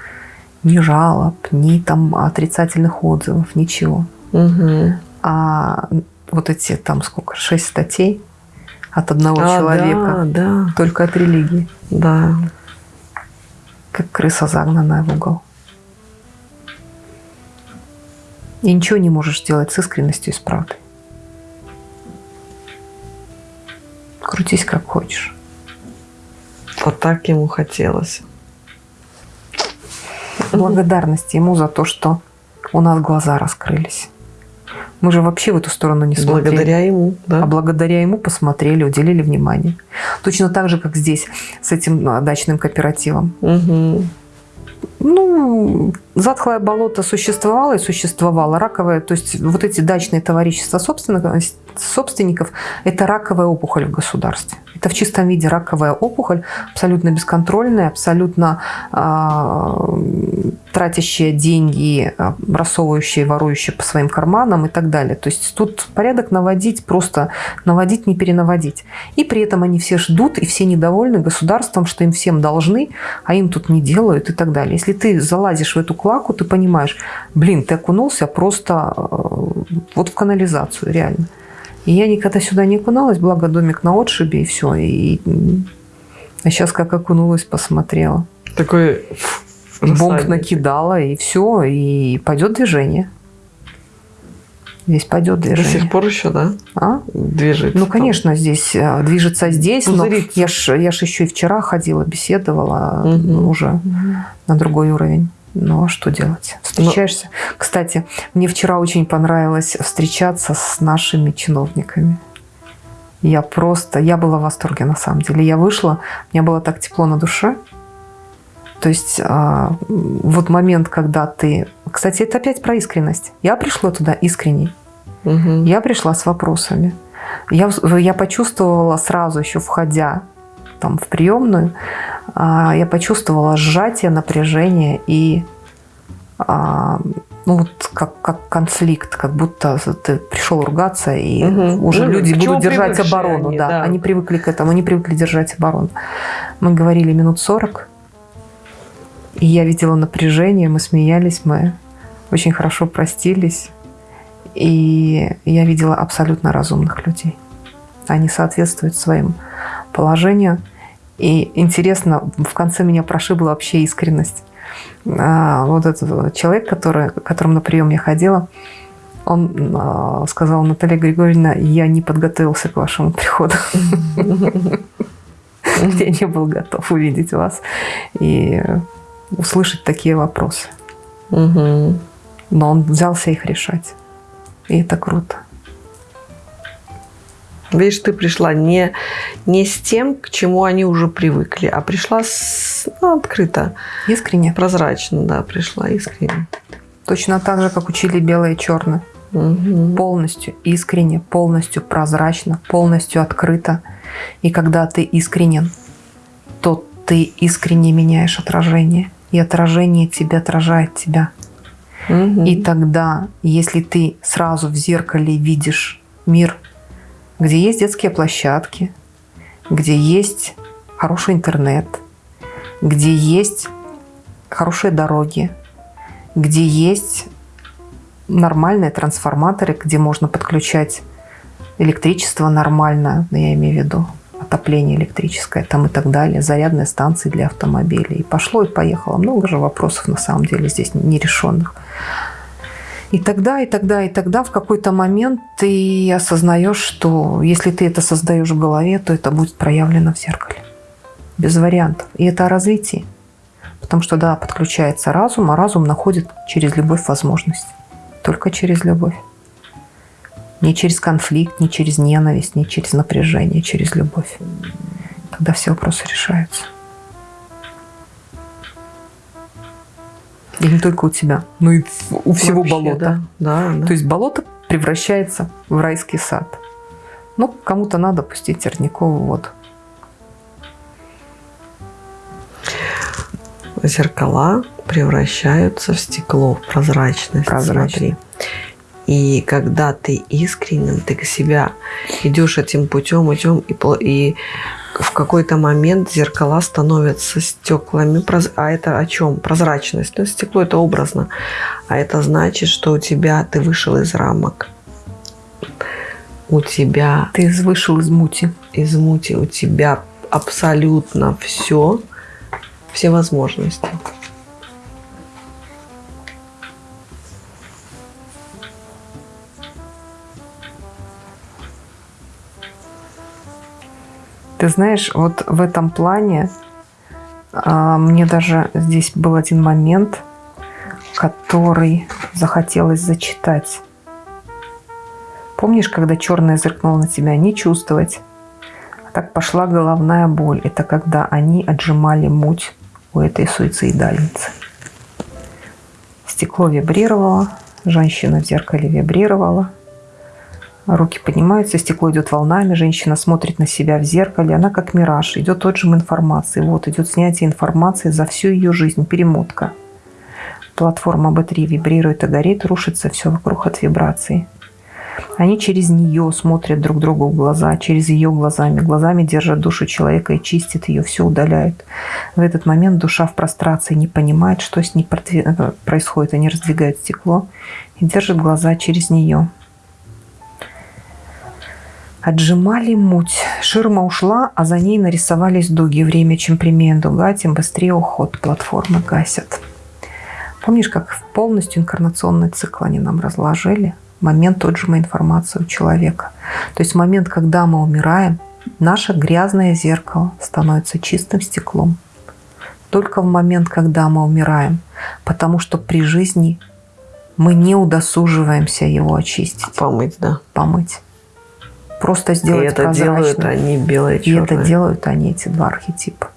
Ни жалоб, ни там отрицательных отзывов, ничего. Мгм. А вот эти там сколько, шесть статей от одного А, человека, Да, да, только от религии, да. как крыса загнанная в угол. И ничего не можешь сделать с искренностью и с правдой. Крутись как хочешь. Вот так ему хотелось. Благодарность ему за то, что у нас глаза раскрылись. Мы же вообще в эту сторону не смотрели. Благодаря ему, да? А благодаря ему посмотрели, уделили внимание. Точно так же, как здесь с этим а, дачным кооперативом. Мгм. Ну, затхлое болото существовало и существовало. Раковое, то есть вот эти дачные товарищества собственников, это раковая опухоль в государстве. Это в чистом виде раковая опухоль, абсолютно бесконтрольная, абсолютно а, тратящая деньги, а, рассовывающая, ворующая по своим карманам и так далее. То есть тут порядок наводить, просто наводить, не перенаводить. И при этом они все ждут, и все недовольны государством, что им всем должны, а им тут не делают и так далее. Если ты залазишь в эту клаку, ты понимаешь, блин, ты окунулся просто э, вот в канализацию, реально. И я никогда сюда не окуналась, благо домик на отшибе и все. И, а сейчас как окунулась, посмотрела. Такой Бомб накидала, и все, и пойдет движение. Здесь пойдет До движение. сих пор еще, да? А? Движется. Ну, там. конечно, здесь э, движется здесь, но Пузырится. я ж, я ж еще и вчера ходила, беседовала ну, уже Мгм. на другой уровень. Ну, а что делать? Встречаешься. Кстати, мне вчера очень понравилось встречаться с нашими чиновниками. Я просто, я была в восторге на самом деле. Я вышла, мне было так тепло на душе. То есть а, вот момент, когда ты... Кстати, это опять про искренность. Я пришла туда искренней. Мгм. Я пришла с вопросами. Я, я почувствовала сразу еще входя там, в приемную, я почувствовала сжатие, напряжение и а, ну вот как, как конфликт, как будто ты пришел ругаться, и Мгм. уже Ну, люди будут держать оборону. они, да. да. Они привыкли к этому, они привыкли держать оборону. Мы говорили минут 40, и я видела напряжение, мы смеялись, мы очень хорошо простились. И я видела абсолютно разумных людей. Они соответствуют своим положению. И интересно, в конце меня прошибла вообще искренность. А, вот этот человек, который, к которому на прием я ходила, он а, сказал, Наталья Григорьевна, я не подготовился к вашему приходу. Я не был готов увидеть вас и услышать такие вопросы. Но он взялся их решать. И это круто. Видишь, ты пришла не, не с тем, к чему они уже привыкли, а пришла с, ну, открыто. Искренне. Прозрачно, да, пришла искренне. Точно так же, как учили белое и черное. Угу. Полностью искренне, полностью прозрачно, полностью открыто. И когда ты искренен, то ты искренне меняешь отражение. И отражение тебя отражает тебя. Угу. И тогда, если ты сразу в зеркале видишь мир где есть детские площадки, где есть хороший интернет, где есть хорошие дороги, где есть нормальные трансформаторы, где можно подключать электричество нормально, я имею в виду отопление электрическое там и так далее, зарядные станции для автомобилей. И пошло и поехало. Много же вопросов на самом деле здесь нерешенных. И тогда, и тогда, и тогда в какой-то момент ты осознаешь, что если ты это создаешь в голове, то это будет проявлено в зеркале. Без вариантов. И это о развитии. Потому что, да, подключается разум, а разум находит через любовь возможность. Только через любовь. Не через конфликт, не через ненависть, не через напряжение, через любовь. Тогда все вопросы решаются. И не только у тебя, но и у всего Вообще, болота. Да, да, да. То есть болото превращается в райский сад. Ну, кому-то надо пустить Терникову воду. Зеркала превращаются в стекло, в прозрачность. Прозрачность. Смотри. И когда ты искренен, ты к себя идешь этим путем, идем, и, и в какой-то момент зеркала становятся стеклами. А это о чем? Прозрачность. Ну, стекло это образно. А это значит, что у тебя ты вышел из рамок. У тебя Ты вышел из мути. из мути, у тебя абсолютно все, все возможности. Ты знаешь, вот в этом плане а, мне даже здесь был один момент, который захотелось зачитать. Помнишь, когда черное зеркнуло на тебя, не чувствовать. А так пошла головная боль. Это когда они отжимали муть у этой суицидальницы. Стекло вибрировало, женщина в зеркале вибрировала. Руки поднимаются, стекло идет волнами, женщина смотрит на себя в зеркале, она как мираж, идет отжим информации. Вот идет снятие информации за всю ее жизнь, перемотка. Платформа B3 вибрирует и горит, рушится все вокруг от вибраций. Они через нее смотрят друг другу в глаза, через ее глазами. Глазами держат душу человека и чистят ее, все удаляют. В этот момент душа в прострации не понимает, что с ней продви- происходит. Они раздвигают стекло и держат глаза через нее. Отжимали муть. Ширма ушла, а за ней нарисовались дуги. Время, чем прямее дуга, тем быстрее уход. Платформы гасят. Помнишь, как полностью инкарнационный цикл они нам разложили? Момент отжима информации у человека. То есть момент, когда мы умираем, наше грязное зеркало становится чистым стеклом. Только в момент, когда мы умираем. Потому что при жизни мы не удосуживаемся его очистить, Помыть, да. помыть. Просто И сделать это делают прозрачным. они белое И это делают они, эти два архетипа.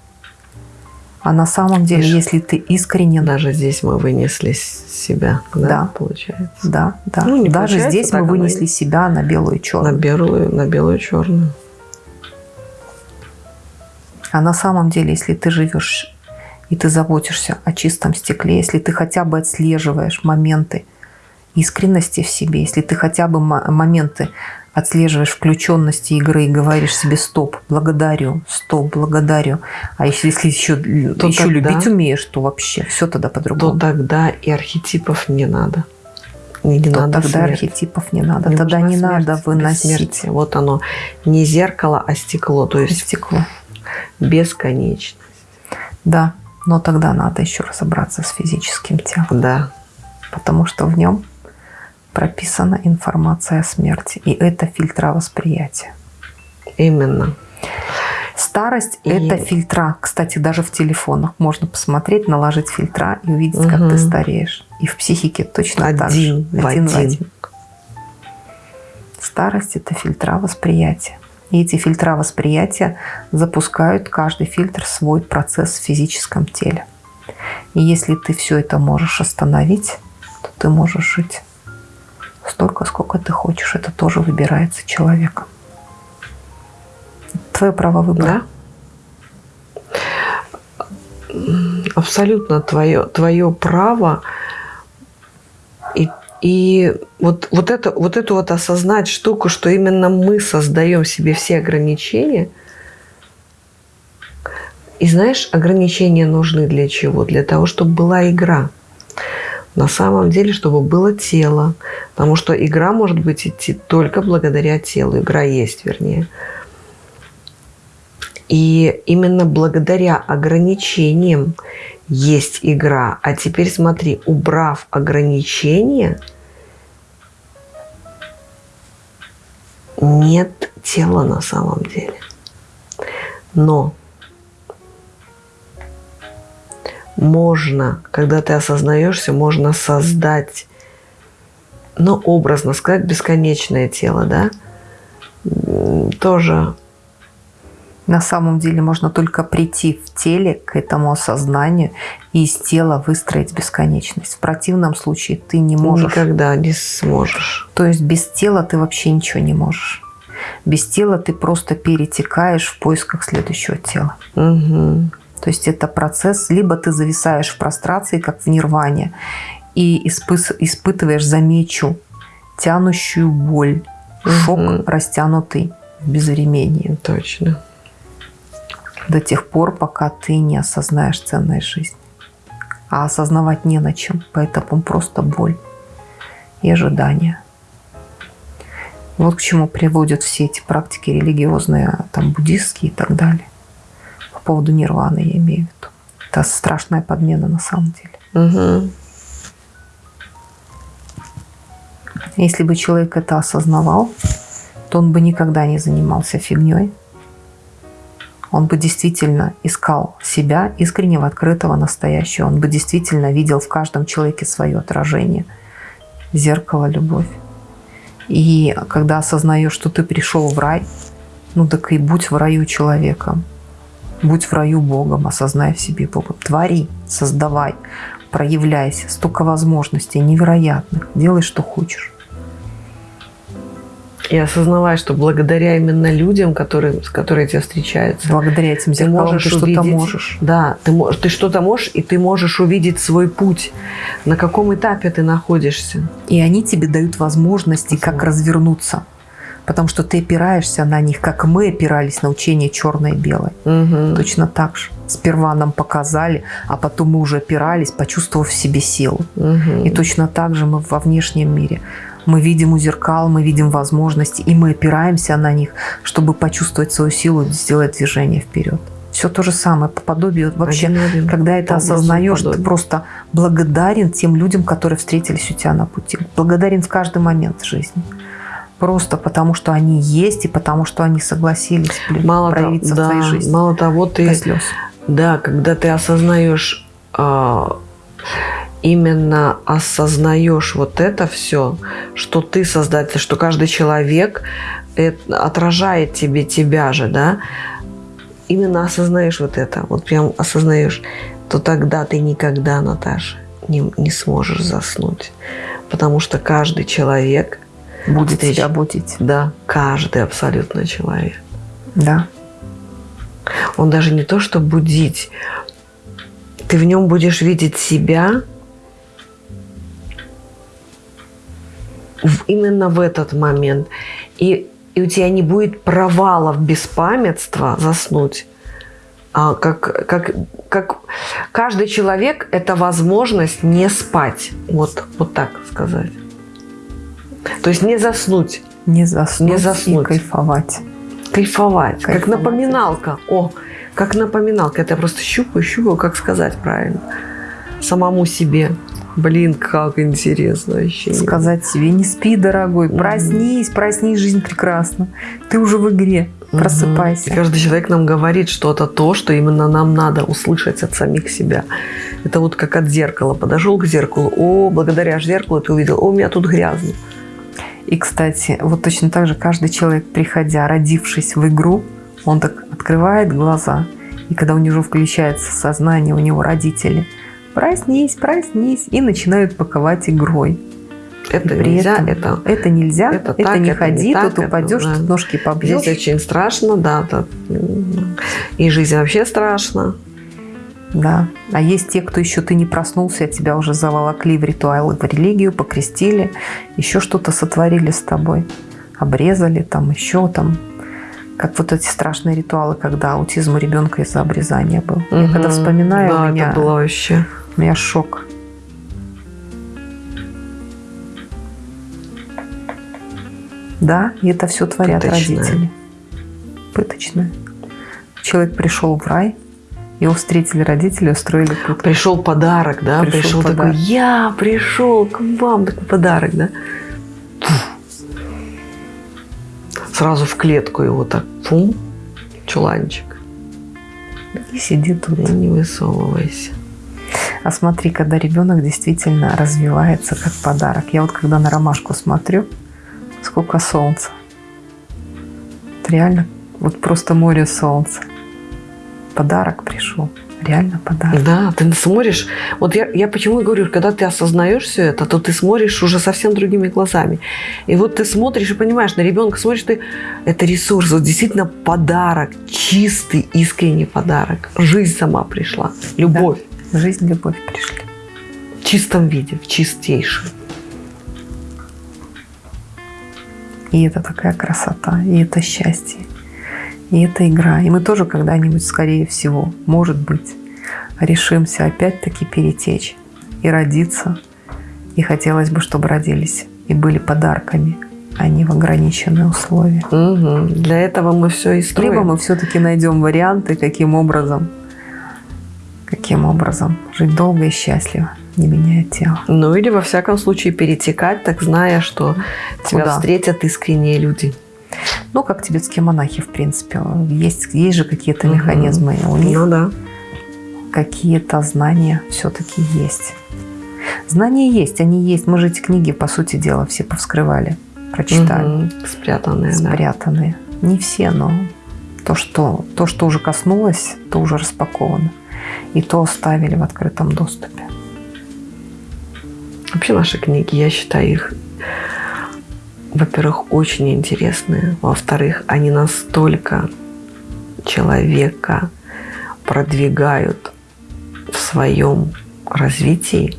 А на самом деле, Видишь? если ты искренен, да, Даже здесь мы вынесли себя, да, Да. получается. да, Ну, не Даже здесь мы и вынесли есть. себя на белую и На черную. белую, на белую черную. А на самом деле, если ты живешь и ты заботишься о чистом стекле, если ты хотя бы отслеживаешь моменты искренности в себе, если ты хотя бы мо- моменты отслеживаешь включенности игры и говоришь себе стоп, благодарю, стоп, благодарю. А если, если еще, То еще тогда- любить умеешь, то вообще все тогда То по-другому. тогда и архетипов не надо. Не, не то надо тогда смерти. архетипов не надо. Не тогда не смерть, надо выносить. Вот оно. Не зеркало, а стекло. То есть стекло. Бесконечность. Да, но тогда надо еще разобраться с физическим телом. Да. Потому что в нем прописана информация о смерти. И это фильтра восприятия. Именно. Старость и... это фильтра. Кстати, даже в телефонах можно посмотреть, наложить фильтра и увидеть, угу. как ты стареешь. И в психике точно один так же. В один в один. Старость это фильтра восприятия. И эти фильтра восприятия запускают каждый фильтр свой процесс в физическом теле. И если ты все это можешь остановить, то ты можешь жить столько, сколько ты хочешь. Это тоже выбирается человеком. Твое право выбора. Да? Абсолютно твое, твое право. И, и вот, вот, это, вот эту вот осознать штуку, что именно мы создаем себе все ограничения. И знаешь, ограничения нужны для чего? Для того, чтобы была игра. На самом деле, чтобы было тело. Потому что игра может быть идти только благодаря телу. Игра есть, вернее. И именно благодаря ограничениям есть игра. А теперь смотри, убрав ограничения, нет тела на самом деле. Но можно, когда ты осознаешься, можно создать, ну, образно сказать, бесконечное тело, да, тоже на самом деле можно только прийти в теле к этому осознанию и из тела выстроить бесконечность. В противном случае ты не можешь. Никогда не сможешь. То есть без тела ты вообще ничего не можешь. Без тела ты просто перетекаешь в поисках следующего тела. Угу. То есть это процесс, либо ты зависаешь в прострации, как в нирване, и испытываешь замечу, тянущую боль, шок угу. растянутый в безвременье. Точно до тех пор, пока ты не осознаешь ценность жизни. А осознавать не на чем, поэтому просто боль и ожидание. Вот к чему приводят все эти практики религиозные, там буддистские и так далее. По поводу нирваны я имею в виду. Это страшная подмена на самом деле. Угу. Если бы человек это осознавал, то он бы никогда не занимался фигней, он бы действительно искал себя, искреннего, открытого, настоящего. Он бы действительно видел в каждом человеке свое отражение, зеркало, любовь. И когда осознаешь, что ты пришел в рай, ну так и будь в раю человеком. Будь в раю Богом, осознай в себе Бога. Твори, создавай, проявляйся. Столько возможностей невероятных. Делай, что хочешь. И осознавай, что благодаря именно людям, которые, с которыми тебе встречаются, благодаря этим зеркалам ты, можешь ты что-то можешь. Да, ты, можешь, ты что-то можешь, и ты можешь увидеть свой путь, на каком этапе ты находишься. И они тебе дают возможности, Возможно. как развернуться. Потому что ты опираешься на них, как мы опирались на учение черное и белое. Угу. Точно так же. Сперва нам показали, а потом мы уже опирались, почувствовав в себе силу. Угу. И точно так же мы во внешнем мире мы видим у зеркал, мы видим возможности, и мы опираемся на них, чтобы почувствовать свою силу, сделать движение вперед. Все то же самое, по подобию. Вообще, один, когда это осознаешь, ты просто благодарен тем людям, которые встретились у тебя на пути. Благодарен в каждый момент жизни. Просто потому, что они есть, и потому, что они согласились мало проявиться того, в твоей да, жизни. Мало того, ты... Да, когда ты осознаешь а, именно осознаешь вот это все, что ты создатель, что каждый человек это, отражает тебе тебя же, да, именно осознаешь вот это, вот прям осознаешь, то тогда ты никогда, Наташа, не, не сможешь заснуть. Потому что каждый человек будет встреч... тебя будить. Да, каждый абсолютно человек. Да. Он даже не то, что будить, ты в нем будешь видеть себя, в, именно в этот момент. И, и у тебя не будет провалов беспамятства заснуть. А как, как, как каждый человек – это возможность не спать. Вот, вот так сказать. То есть не заснуть. Не заснуть, не заснуть. и кайфовать. Кайфовать. кайфовать. Как напоминалка. О, как напоминалка. Это я просто щупаю, щупаю, как сказать правильно. Самому себе. Блин, как интересно вообще. Сказать себе, не спи, дорогой, проснись, проснись, жизнь прекрасна. Ты уже в игре, просыпайся. И каждый человек нам говорит что-то то, что именно нам надо услышать от самих себя. Это вот как от зеркала. Подошел к зеркалу, о, благодаря зеркалу ты увидел, о, у меня тут грязно. И, кстати, вот точно так же каждый человек, приходя, родившись в игру, он так открывает глаза, и когда у него включается сознание, у него родители, проснись, проснись, и начинают паковать игрой. Это При нельзя, этом это, это нельзя, это, это так, не это ходи, не так, тут это, упадешь, да. тут ножки побьешь. Здесь очень страшно, да. это, и жизнь вообще страшна. Да. А есть те, кто еще ты не проснулся, а тебя уже заволокли в ритуалы, в религию, покрестили, еще что-то сотворили с тобой, обрезали там, еще там. Как вот эти страшные ритуалы, когда аутизм у ребенка из-за обрезания был. Я когда вспоминаю, да, у меня, это было вообще. у меня шок. Да, и это все творят Пыточное. родители. Пыточное. Человек пришел в рай, его встретили родители, устроили пытку. Пришел подарок, да, Пришел пришел, такой, подарок. я пришел к вам, такой подарок, да. Сразу в клетку его так, фум, чуланчик, И сиди тут. и не высовывайся. А смотри, когда ребенок действительно развивается как подарок. Я вот когда на ромашку смотрю, сколько солнца. Вот реально, вот просто море солнца. Подарок пришел. Реально подарок. Да, ты смотришь, вот я, я почему и говорю, когда ты осознаешь все это, то ты смотришь уже совсем другими глазами. И вот ты смотришь и понимаешь, на ребенка смотришь, ты, это ресурс, вот действительно подарок, чистый, искренний подарок. Жизнь сама пришла, любовь Жизнь, любовь пришли. в чистом виде, в чистейшем. И это такая красота, и это счастье, и это игра. И мы тоже когда-нибудь, скорее всего, может быть, решимся опять-таки перетечь и родиться. И хотелось бы, чтобы родились и были подарками, а не в ограниченные условия. Мгм. Для этого мы все и строим. Либо мы все-таки найдем варианты, каким образом, каким образом жить долго и счастливо, не меняя тело. Ну или во всяком случае перетекать, так зная, что тебя Куда? встретят искренние люди. Ну, как тибетские монахи, в принципе. Есть, есть же какие-то Мгм. механизмы. У них Ну да. какие-то знания все-таки есть. Знания есть, они есть. Мы же эти книги, по сути дела, все повскрывали, прочитали, Мгм. Спрятанные, да. спрятанные. Не все, но то что, то, что уже коснулось, то уже распаковано. И то оставили в открытом доступе. Вообще наши книги, я считаю их, во-первых, очень интересные. Во-вторых, они настолько человека продвигают в своем развитии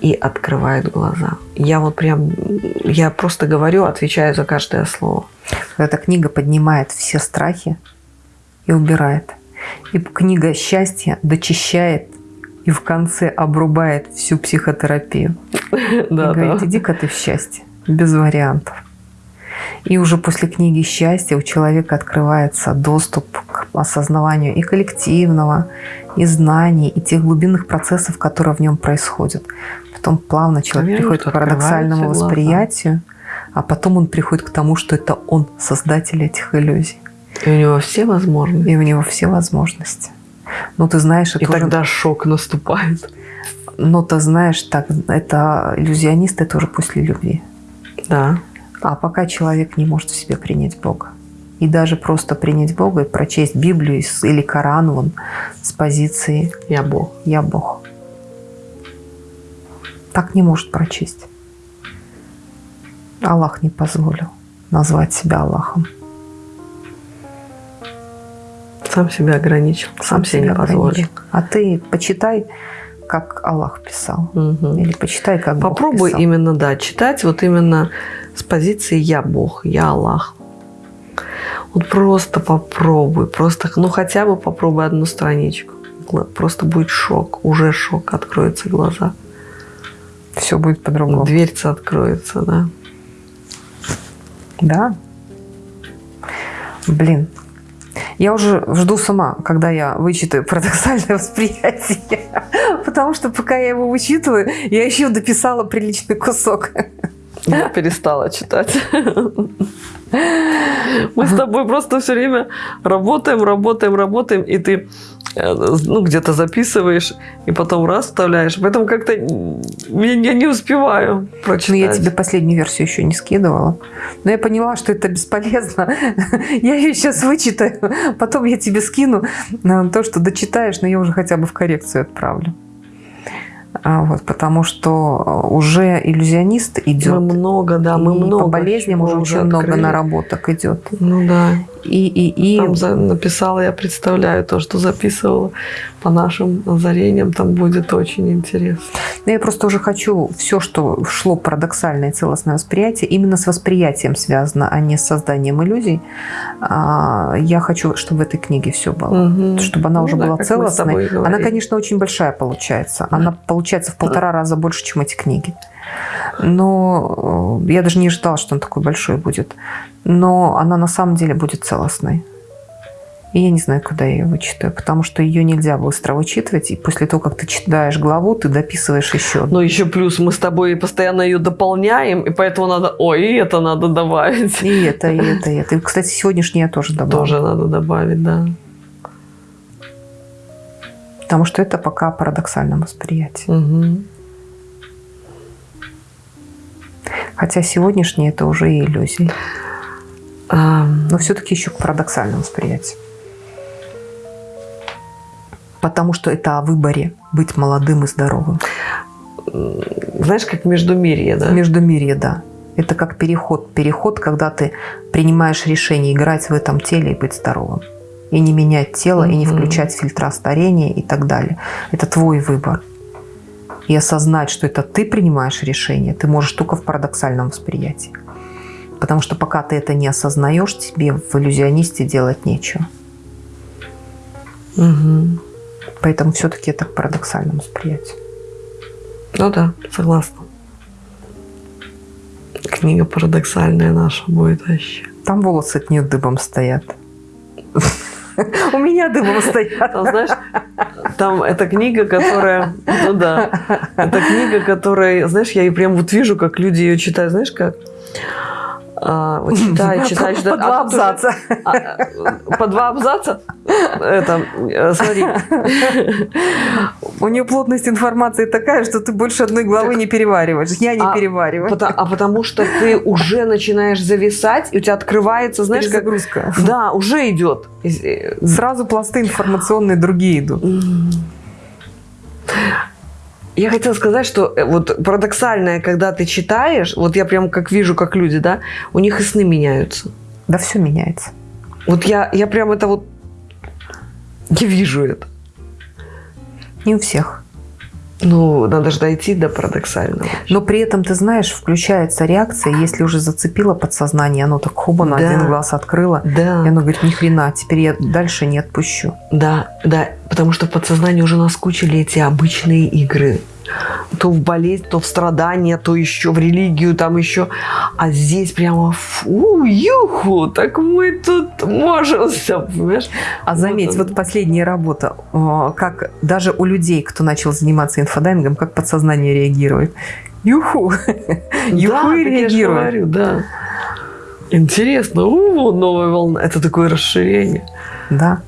и открывают глаза. Я вот прям, я просто говорю, отвечаю за каждое слово. Эта книга поднимает все страхи и убирает. И книга счастья дочищает и в конце обрубает всю психотерапию. и говорит, иди-ка ты в счастье, без вариантов. И уже после книги счастья у человека открывается доступ к осознаванию и коллективного, и знаний, и тех глубинных процессов, которые в нем происходят. Потом плавно человек Верно, приходит к парадоксальному глаза. восприятию, а потом он приходит к тому, что это он создатель этих иллюзий. И у него все возможности. И у него все возможности. Ну, ты знаешь, это И уже- тогда шок наступает. Но ты знаешь, так, это иллюзионист, это уже после любви. Да. А пока человек не может в себе принять Бога. И даже просто принять Бога и прочесть Библию или Коран вон, с позиции Я Бог. «Я Бог». Так не может прочесть. Аллах не позволил назвать себя Аллахом. Сам себя ограничил. Сам, не позволил. ограничил. А ты почитай, как Аллах писал. Мгм. Или почитай, как Бог Попробуй писал. именно, да, читать вот именно с позиции «я Бог», «я Аллах». Вот просто попробуй, просто, ну хотя бы попробуй одну страничку. Просто будет шок, уже шок, откроются глаза. Все будет по-другому. Дверца откроется, да. Да. Блин. Я уже жду сама, когда я вычитаю парадоксальное восприятие. Потому что пока я его вычитываю, я еще дописала приличный кусок. Я перестала читать. Мы с тобой просто все время работаем, работаем, работаем, и ты э, ну, где-то записываешь, и потом раз вставляешь. Поэтому как-то я не успеваю прочитать. Ну, я тебе последнюю версию еще не скидывала. Но я поняла, что это бесполезно. Я ее сейчас вычитаю, потом я тебе скину то, что дочитаешь, но я уже хотя бы в коррекцию отправлю. А, вот, потому что уже иллюзионист идет. Мы много, да, мы много. По болезням уже очень открыли. много наработок идет. Ну да. И, и, и... Там за, написала, я представляю то, что записывала по нашим озарениям, там будет очень интересно. Но я просто уже хочу все, что шло парадоксальное целостное восприятие, именно с восприятием связано, а не с созданием иллюзий. А, я хочу, чтобы в этой книге все было. Угу. Чтобы она ну, уже да, была целостной. Она, конечно, очень большая получается. Она получается в полтора раза больше, чем эти книги. Но э, я даже не ожидала, что он такой большой будет. Но она на самом деле будет целостной. И я не знаю, куда я ее вычитаю, потому что ее нельзя быстро вычитывать. И после того, как ты читаешь главу, ты дописываешь еще. Но еще плюс мы с тобой постоянно ее дополняем, и поэтому надо, ой, и это надо добавить. И это, и это, и это. И, кстати, сегодняшнее я тоже добавила. Тоже надо добавить, да. Потому что это пока парадоксальное восприятие. Угу. Хотя сегодняшнее это уже и иллюзии. Но все-таки еще к парадоксальному восприятию. Потому что это о выборе быть молодым и здоровым. Знаешь, как междумирье, да? Междумирье, да. Это как переход. Переход, когда ты принимаешь решение играть в этом теле и быть здоровым. И не менять тело, mm-hmm. и не включать фильтра старения и так далее. Это твой выбор и осознать, что это ты принимаешь решение, ты можешь только в парадоксальном восприятии. Потому что пока ты это не осознаешь, тебе в иллюзионисте делать нечего. Угу. Поэтому все-таки это к парадоксальному восприятию. Ну да, согласна. Книга парадоксальная наша будет вообще. Там волосы от нее дыбом стоят. У меня дымом стоят. Там, знаешь, там эта книга, которая... Ну да. Это книга, которая... Знаешь, я ее прям вот вижу, как люди ее читают. Знаешь, как? А, вот читай, читай, читай. По два а абзаца. А, по два абзаца? Это, э, смотри. У нее плотность информации такая, что ты больше одной главы не перевариваешь. Я не а, перевариваю. А потому что ты уже начинаешь зависать, и у тебя открывается, знаешь, как... Загрузка. Да, уже идет. Сразу пласты информационные другие идут. Я хотела сказать, что э, вот парадоксальное, когда ты читаешь, вот я прям как вижу, как люди, да, у них и сны меняются. Да все меняется. Вот я, я прям это вот, я вижу это. Не у всех. Ну, надо же дойти до парадоксального. Но при этом, ты знаешь, включается реакция, если уже зацепило подсознание, оно так хоба на да. один глаз открыло, да. и оно говорит, ни хрена, теперь я дальше не отпущу. Да, да, потому что в подсознании уже наскучили эти обычные игры то в болезнь, то в страдания, то еще в религию, там еще. А здесь прямо фу, юху, так мы тут можем все, понимаешь? А заметь, вот, вот последняя работа, как даже у людей, кто начал заниматься инфодайвингом, как подсознание реагирует. Юху, юху и реагирует. Говорю, да. Интересно, у, новая волна. Это такое расширение. Да.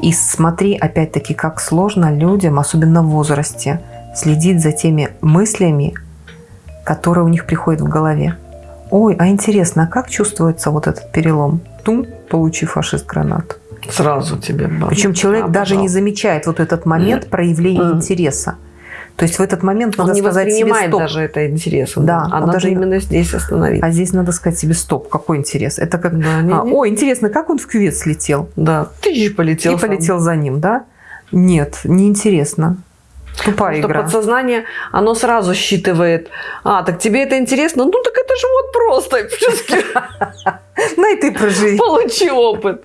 И смотри, опять-таки, как сложно людям, особенно в возрасте, следить за теми мыслями, которые у них приходят в голове. Ой, а интересно, а как чувствуется вот этот перелом? Тум, получив фашист гранату. Сразу тебе. Баб. Причем человек а, даже не замечает вот этот момент проявления mm. интереса. То есть в этот момент Он надо не сказать себе стоп. даже это интересом. Да, а надо даже... именно здесь остановиться. А здесь надо сказать себе стоп, какой интерес. Это как, да, не, а, не. ой, интересно, как он в кювет слетел? Да, ты же полетел. И сам. полетел за ним, да? Нет, неинтересно. Тупая игра. подсознание, оно сразу считывает. А, так тебе это интересно? Ну, так это же вот просто. Ну и ты проживи. Получи опыт.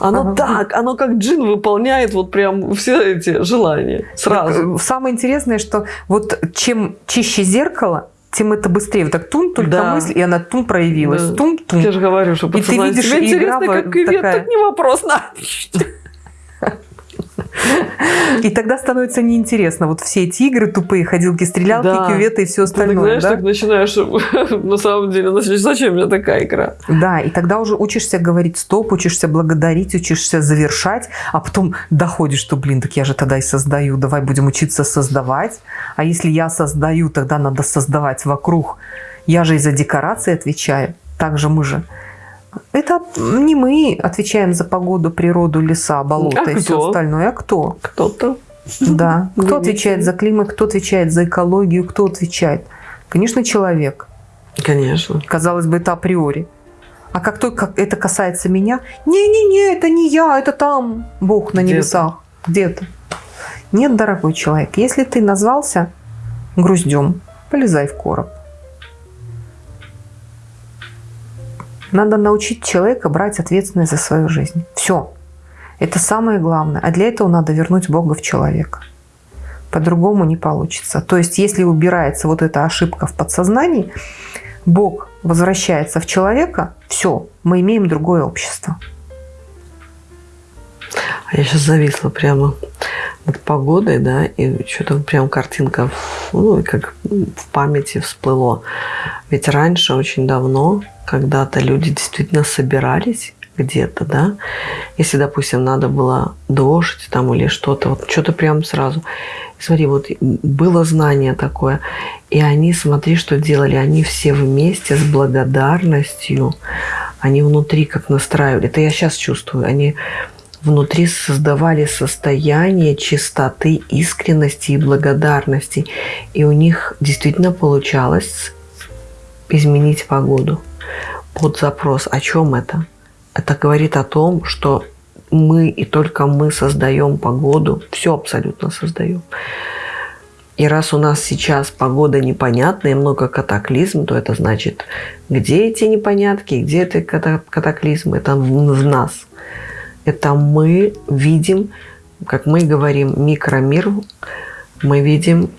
Оно так, оно как джин выполняет вот прям все эти желания сразу. Самое интересное, что вот чем чище зеркало, тем это быстрее. Вот так тун, только Да. мысль, и она тун проявилась. Да. Тун, тун. Я же говорю, что И ты видишь, Тебе игра интересно, как кювет, такая. так не вопрос. На. И тогда становится неинтересно. Вот все эти игры тупые, ходилки, стрелялки, Да. кюветы и все Ты так, остальное. знаешь, да? так начинаешь, на самом деле, начнешь, зачем мне такая игра? Да, и тогда уже учишься говорить стоп, учишься благодарить, учишься завершать, а потом доходишь, что, блин, так я же тогда и создаю, давай будем учиться создавать. А если я создаю, тогда надо создавать вокруг. Я же и за декорации отвечаю. Также мы же. Это не мы отвечаем за погоду, природу, леса, болота А и все кто? остальное. А кто? Кто-то. Да. Кто Вывести. отвечает за климат, кто отвечает за экологию, кто отвечает? Конечно, человек. Конечно. Казалось бы, это априори. А как только это касается меня, не-не-не, это не я, это там Бог на небесах, где-то. Нет, дорогой человек, если ты назвался груздем, полезай в короб. Надо научить человека брать ответственность за свою жизнь. Все. Это самое главное. А для этого надо вернуть Бога в человека. По-другому не получится. То есть, если убирается вот эта ошибка в подсознании, Бог возвращается в человека, все, мы имеем другое общество. А я сейчас зависла прямо над погодой, да, и что-то прям картинка, ну, как в памяти всплыло. Ведь раньше, очень давно, когда-то люди действительно собирались где-то, да, если, допустим, надо было дождь там или что-то, вот что-то прям сразу. Смотри, вот было знание такое, и они, смотри, что делали, они все вместе с благодарностью, они внутри как настраивали, это я сейчас чувствую, они внутри создавали состояние чистоты, искренности и благодарности. И у них действительно получалось изменить погоду под запрос. О чем это? Это говорит о том, что мы и только мы создаем погоду, все абсолютно создаем. И раз у нас сейчас погода непонятная много катаклизм, то это значит, где эти непонятки, где эти ката- катаклизмы? Это в нас это мы видим, как мы говорим, микромир, мы видим,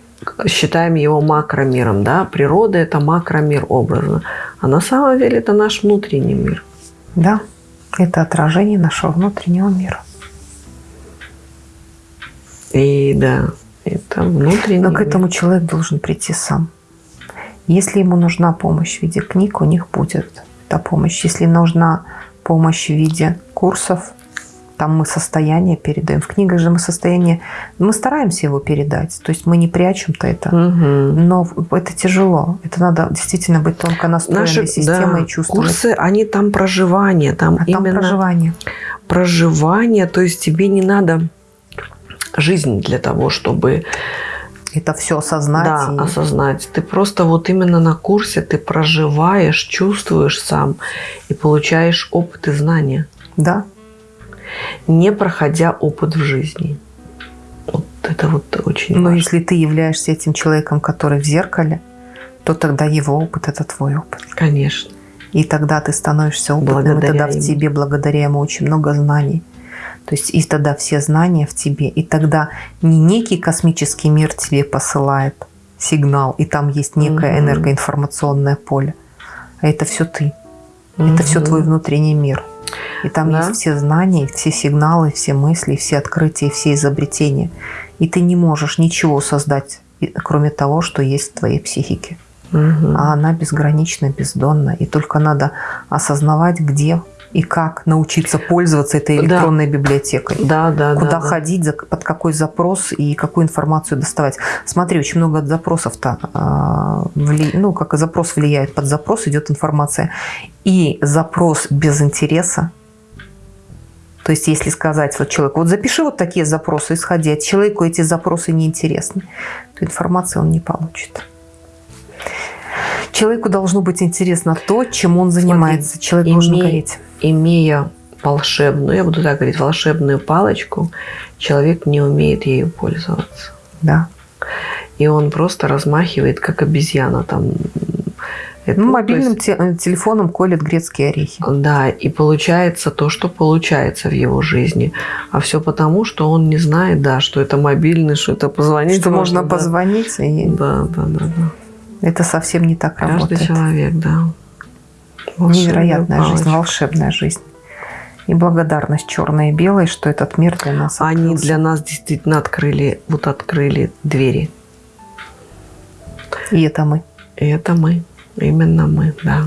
считаем его макромиром, да, природа это макромир образно, а на самом деле это наш внутренний мир. Да, это отражение нашего внутреннего мира. И да, это внутренний Но к мир. этому человек должен прийти сам. Если ему нужна помощь в виде книг, у них будет эта помощь. Если нужна помощь в виде курсов, там мы состояние передаем. В книгах же мы состояние, мы стараемся его передать. То есть мы не прячем-то это. Мгм. Но это тяжело. Это надо действительно быть тонко настроенной Наши системой да, и чувствовать. курсы, они там проживание, там а там именно проживание. проживание, то есть тебе не надо жизнь для того, чтобы Это все осознать. Да, и- осознать. Ты просто вот именно на курсе ты проживаешь, чувствуешь сам и получаешь опыт и знания, да. Не проходя опыт в жизни. Вот это вот очень Но важно. если ты являешься этим человеком, который в зеркале, то тогда его опыт – это твой опыт. Конечно. И тогда ты становишься опытным, и Благодаря тогда в ему. тебе, благодаря ему, очень много знаний. То есть и тогда все знания в тебе, и тогда не некий космический мир тебе посылает сигнал, и там есть некое Мгм. энергоинформационное поле, а это все ты, это все твой внутренний мир. И там Да. есть все знания, все сигналы, все мысли, все открытия, все изобретения. И ты не можешь ничего создать, кроме того, что есть в твоей психике. Мгм. А она безгранична, бездонна. И только надо осознавать, где и как научиться пользоваться этой Да. электронной библиотекой. Да, да, Куда да, да. ходить, за- под какой запрос и какую информацию доставать. Смотри, очень много запросов-то, а, ну, как и запрос влияет, под запрос идет информация. И запрос без интереса, то есть если сказать вот человеку, вот запиши вот такие запросы, исходя от человеку эти запросы неинтересны, то информации он не получит. Человеку должно быть интересно то, чем он занимается. Человек должен имей- гореть. Имея волшебную, я буду так говорить, волшебную палочку, человек не умеет ею пользоваться. Да. И он просто размахивает, как обезьяна там. Это, Ну, мобильным есть- те- телефоном колет грецкие орехи. Да, и получается то, что получается в его жизни. А все потому, что он не знает, да, что это мобильный, что это позвонить. что можно да. позвонить. И... Да, да, да, да. Это совсем не так Каждый работает. человек, да. Невероятная Волшебная жизнь, палочка. волшебная жизнь. И благодарность черной и белой, что этот мир для нас Они открылся. для нас действительно открыли, вот открыли двери. И это мы. И это мы, именно мы, да.